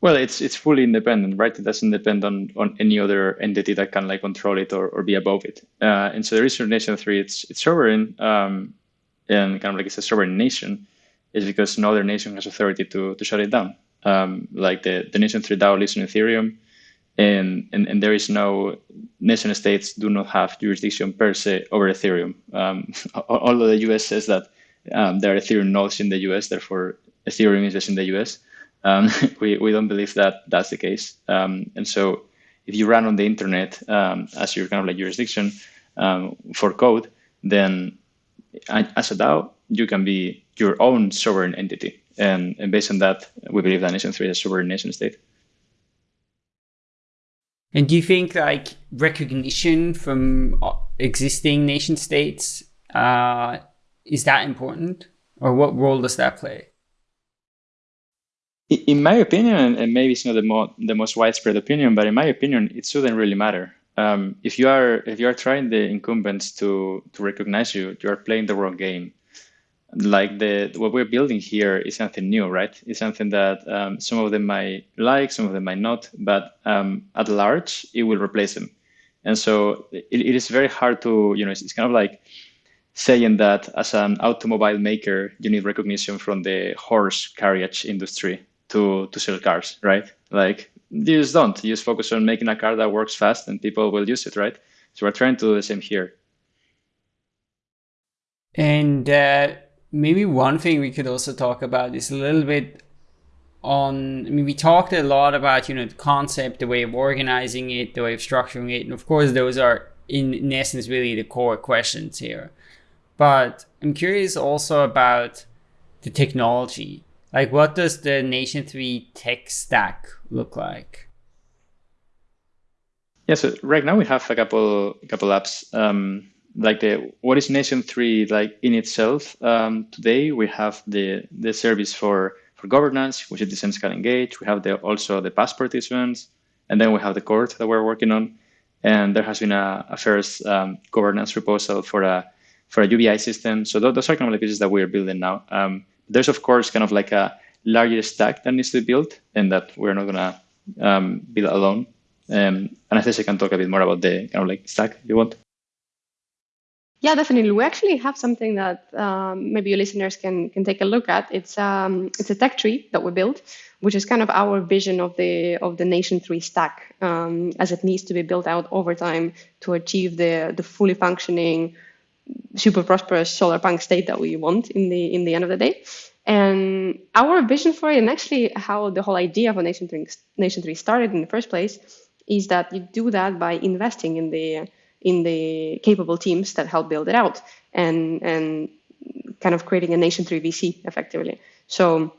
Well, it's it's fully independent, right? It doesn't depend on, on any other entity that can like control it or, or be above it. Uh, and so the reason Nation three it's it's sovereign um, and kind of like it's a sovereign nation is because no other nation has authority to to shut it down. Um, like the the Nation three DAO lives on Ethereum, and, and and there is no nation states do not have jurisdiction per se over Ethereum. Um, although the US says that um, there are Ethereum nodes in the US, therefore Ethereum is just in the US. Um, we, we don't believe that that's the case. Um, and so if you run on the internet um, as your kind of like jurisdiction um, for code, then as a DAO, you can be your own sovereign entity. And, and based on that, we believe that Nation 3 is a sovereign nation state. And do you think like recognition from uh, existing nation states uh, is that important, or what role does that play? In my opinion, and maybe it's not the, mo- the most widespread opinion, but in my opinion, it shouldn't really matter. Um, if you are if you are trying the incumbents to to recognize you, you are playing the wrong game. Like the what we're building here is something new, right? It's something that um, some of them might like, some of them might not, but um, at large, it will replace them. And so it, it is very hard to you know it's, it's kind of like saying that as an automobile maker, you need recognition from the horse carriage industry to to sell cars, right? Like you just don't. You just focus on making a car that works fast and people will use it, right? So we're trying to do the same here. And uh, maybe one thing we could also talk about is a little bit on. I mean, we talked a lot about you know the concept, the way of organizing it, the way of structuring it, and of course those are in, in essence really the core questions here. But I'm curious also about the technology like, what does the Nation 3 tech stack look like? Yeah, so right now we have a couple couple apps. Um, like the what is Nation 3 like in itself? Um, today we have the the service for for governance, which is the Zenschal Engage. We have the also the passport issuance, and then we have the court that we're working on. And there has been a, a first um, governance proposal for a for a UBI system. So those are kind of the pieces that we're building now. Um, there's of course kind of like a larger stack that needs to be built and that we're not gonna um, build alone. Um, and I think I can talk a bit more about the kind of like stack if you want. Yeah, definitely. We actually have something that um, maybe your listeners can can take a look at. It's um, it's a tech tree that we built, which is kind of our vision of the of the Nation Three stack um, as it needs to be built out over time to achieve the the fully functioning super prosperous solar punk state that we want in the in the end of the day. And our vision for it, and actually how the whole idea of a nation three, nation three started in the first place, is that you do that by investing in the in the capable teams that help build it out, and and kind of creating a nation three VC effectively. So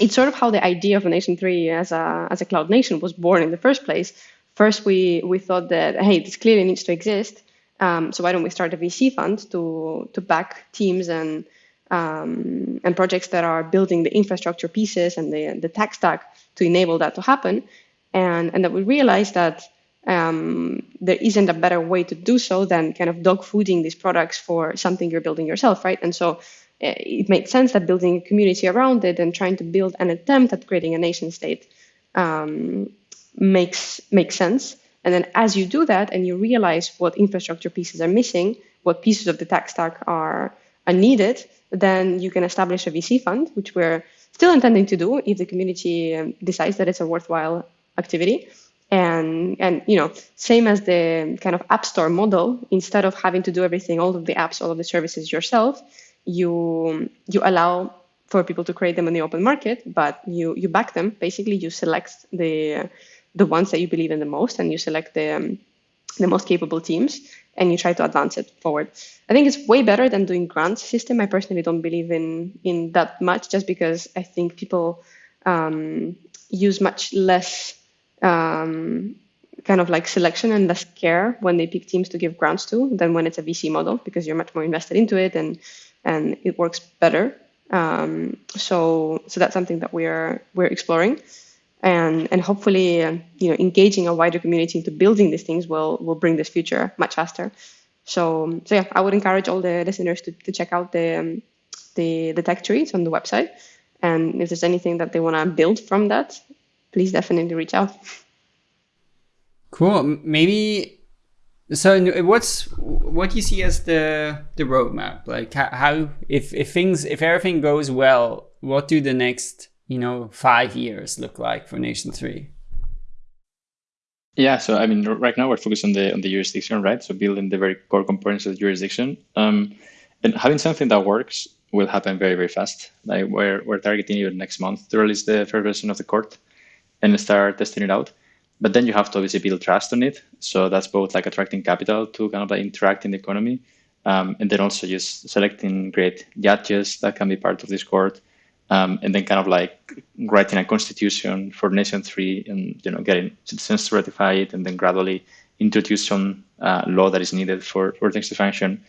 it's sort of how the idea of a nation three as a as a cloud nation was born in the first place. First, we we thought that hey, this clearly needs to exist, um, so why don't we start a VC fund to to back teams and um, and projects that are building the infrastructure pieces and the the tech stack to enable that to happen, and and that we realize that um, there isn't a better way to do so than kind of dog fooding these products for something you're building yourself, right? And so eh, it made sense that building a community around it and trying to build an attempt at creating a nation state um, makes makes sense. And then as you do that and you realize what infrastructure pieces are missing, what pieces of the tech stack are, are needed, then you can establish a VC fund, which we're still intending to do if the community um, decides that it's a worthwhile activity. And and you know, same as the kind of app store model, instead of having to do everything, all of the apps, all of the services yourself, you you allow for people to create them in the open market, but you you back them. Basically, you select the the ones that you believe in the most, and you select the um, the most capable teams, and you try to advance it forward. I think it's way better than doing grant system. I personally don't believe in in that much, just because I think people um, use much less um, kind of like selection and less care when they pick teams to give grants to than when it's a VC model because you're much more invested into it and and it works better. Um, so so that's something that we're we're exploring, and and hopefully you know engaging a wider community into building these things will will bring this future much faster. So so yeah, I would encourage all the listeners to, to check out the um, the the tech tree. It's on the website, and if there's anything that they want to build from that, please definitely reach out. Cool. Maybe so. What's what do you see as the the roadmap? Like how if if things if everything goes well, what do the next you know five years look like for Nation Three? Yeah, so I mean, right now we're focused on the on the jurisdiction, right? So building the very core components of the jurisdiction, um, and having something that works will happen very very fast. Like we're we're targeting even next month to release the first version of the court and start testing it out. But then you have to obviously build trust on it. So that's both like attracting capital to kind of like interact in the economy, um, and then also just selecting great judges that can be part of this court, um, and then kind of like writing a constitution for Nation Three, and you know getting citizens to ratify it, and then gradually introduce some uh, law that is needed for for things to function.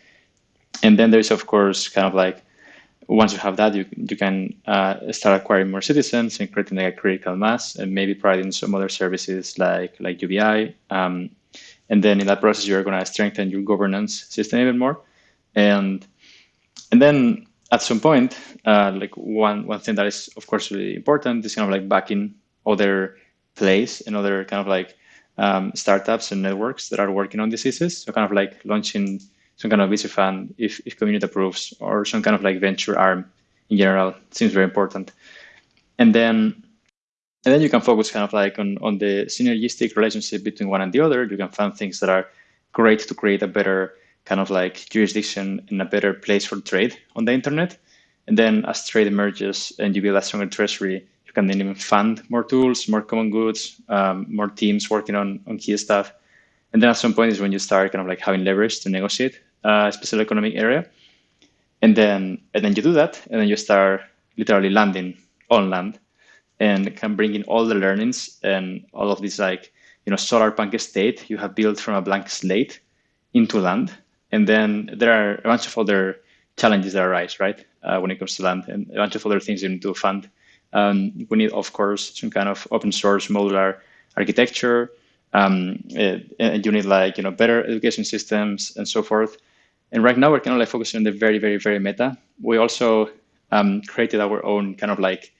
And then there's of course kind of like once you have that, you, you can uh, start acquiring more citizens and creating like a critical mass and maybe providing some other services like, like UBI. Um, and then in that process, you're going to strengthen your governance system even more. And, and then at some point, uh, like one, one thing that is, of course, really important is kind of like backing other plays and other kind of like um, startups and networks that are working on diseases. So kind of like launching some kind of VC fund if, if community approves or some kind of like venture arm in general seems very important. And then and then you can focus kind of like on, on the synergistic relationship between one and the other. You can find things that are great to create a better kind of like jurisdiction and a better place for trade on the internet. And then as trade emerges and you build a stronger treasury, you can then even fund more tools, more common goods, um, more teams working on, on key stuff. And then at some point is when you start kind of like having leverage to negotiate uh, special economic area. And then and then you do that, and then you start literally landing on land and can bring in all the learnings and all of this like you know solar punk state you have built from a blank slate into land. And then there are a bunch of other challenges that arise, right, uh, when it comes to land, and a bunch of other things you need to fund. Um, we need, of course, some kind of open source modular architecture. Um, it, and you need like you know better education systems and so forth. And right now we're kind of like focusing on the very, very, very meta. We also um, created our own kind of like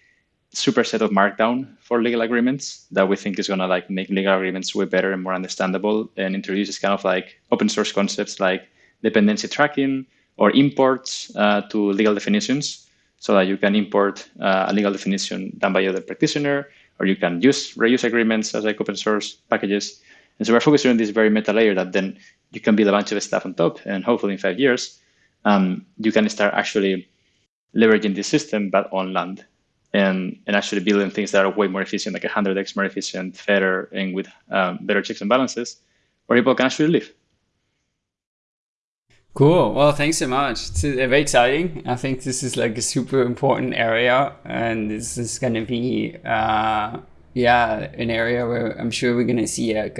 superset of Markdown for legal agreements that we think is going to like make legal agreements way better and more understandable and introduces kind of like open source concepts like dependency tracking or imports uh, to legal definitions so that you can import uh, a legal definition done by other practitioner or you can use reuse agreements as like open source packages. And so we're focusing on this very meta layer that then you can build a bunch of stuff on top, and hopefully in five years, um, you can start actually leveraging the system, but on land, and and actually building things that are way more efficient, like 100x more efficient, fairer, and with um, better checks and balances, where people can actually live. Cool. Well, thanks so much. It's very exciting. I think this is like a super important area, and this is going to be, uh, yeah, an area where I'm sure we're going to see a,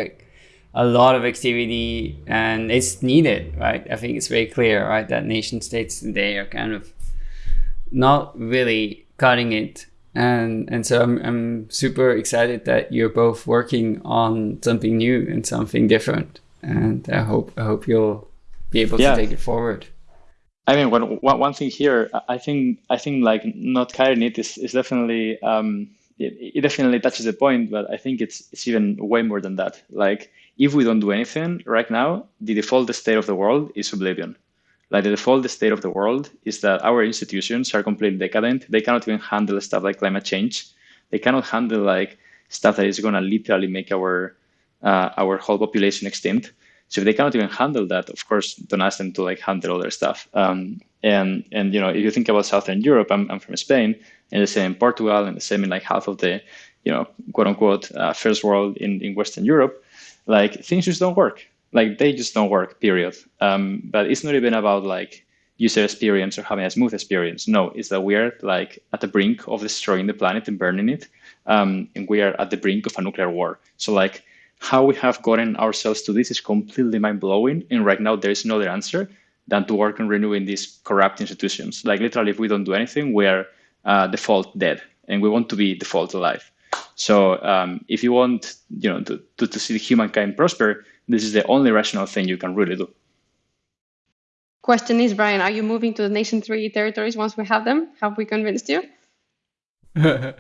a lot of activity and it's needed, right? I think it's very clear, right, that nation states today are kind of not really cutting it. And and so I'm I'm super excited that you're both working on something new and something different. And I hope I hope you'll be able yeah. to take it forward. I mean, one, one thing here, I think I think like not cutting it is, is definitely um, it, it definitely touches the point, but I think it's it's even way more than that. Like if we don't do anything right now, the default state of the world is oblivion. like the default state of the world is that our institutions are completely decadent. They cannot even handle stuff like climate change. They cannot handle like stuff that is going to literally make our uh, our whole population extinct. So if they cannot even handle that, of course, don't ask them to like handle other stuff. Um, and and you know, if you think about Southern Europe, I'm, I'm from Spain, and the same in Portugal, and the same in like half of the, you know, quote unquote uh, first world in, in Western Europe, like things just don't work. Like they just don't work. Period. Um, but it's not even about like user experience or having a smooth experience. No, it's that we are like at the brink of destroying the planet and burning it, um, and we are at the brink of a nuclear war. So like how we have gotten ourselves to this is completely mind blowing. And right now, there is no other answer than to work on renewing these corrupt institutions. Like literally, if we don't do anything, we are uh, default dead, and we want to be default alive. So um, if you want, you know, to, to, to see humankind prosper, this is the only rational thing you can really do. Question is, Brian, are you moving to the nation three territories once we have them? Have we convinced you?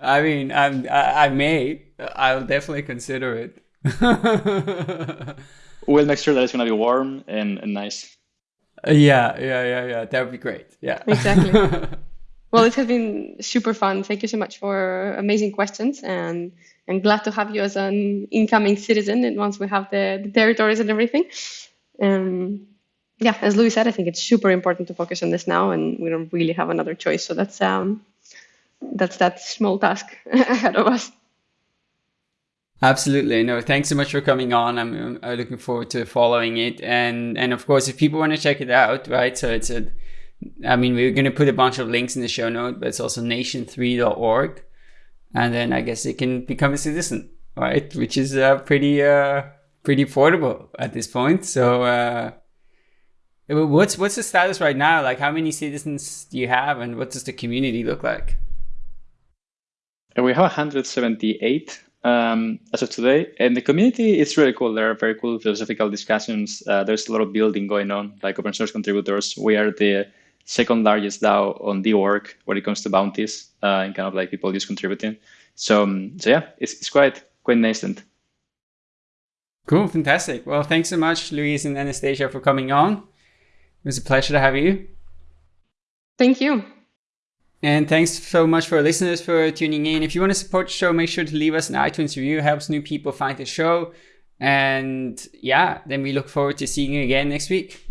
I mean, I'm, I, I may. I'll definitely consider it. we'll make sure that it's going to be warm and, and nice. Yeah, yeah, yeah, yeah. That would be great. Yeah. Exactly. well, it has been super fun. Thank you so much for amazing questions, and and glad to have you as an incoming citizen. And once we have the, the territories and everything, um, yeah, as Luis said, I think it's super important to focus on this now, and we don't really have another choice. So that's um, that's that small task ahead of us. Absolutely. No, thanks so much for coming on. I'm, I'm looking forward to following it. And, and of course, if people want to check it out, right? So it's a, I mean, we're going to put a bunch of links in the show note, but it's also nation3.org. And then I guess they can become a citizen, right? Which is uh, pretty, uh, pretty affordable at this point. So, uh, what's, what's the status right now? Like how many citizens do you have and what does the community look like? We have 178 um, as of today. And the community is really cool. There are very cool philosophical discussions. Uh, there's a lot of building going on, like open source contributors. We are the second largest DAO on Dework when it comes to bounties uh, and kind of like people just contributing. So, um, so yeah, it's, it's quite quite nascent. Cool, fantastic. Well, thanks so much, Luis and Anastasia, for coming on. It was a pleasure to have you. Thank you. And thanks so much for listeners for tuning in. If you want to support the show, make sure to leave us an iTunes review. Helps new people find the show. And yeah, then we look forward to seeing you again next week.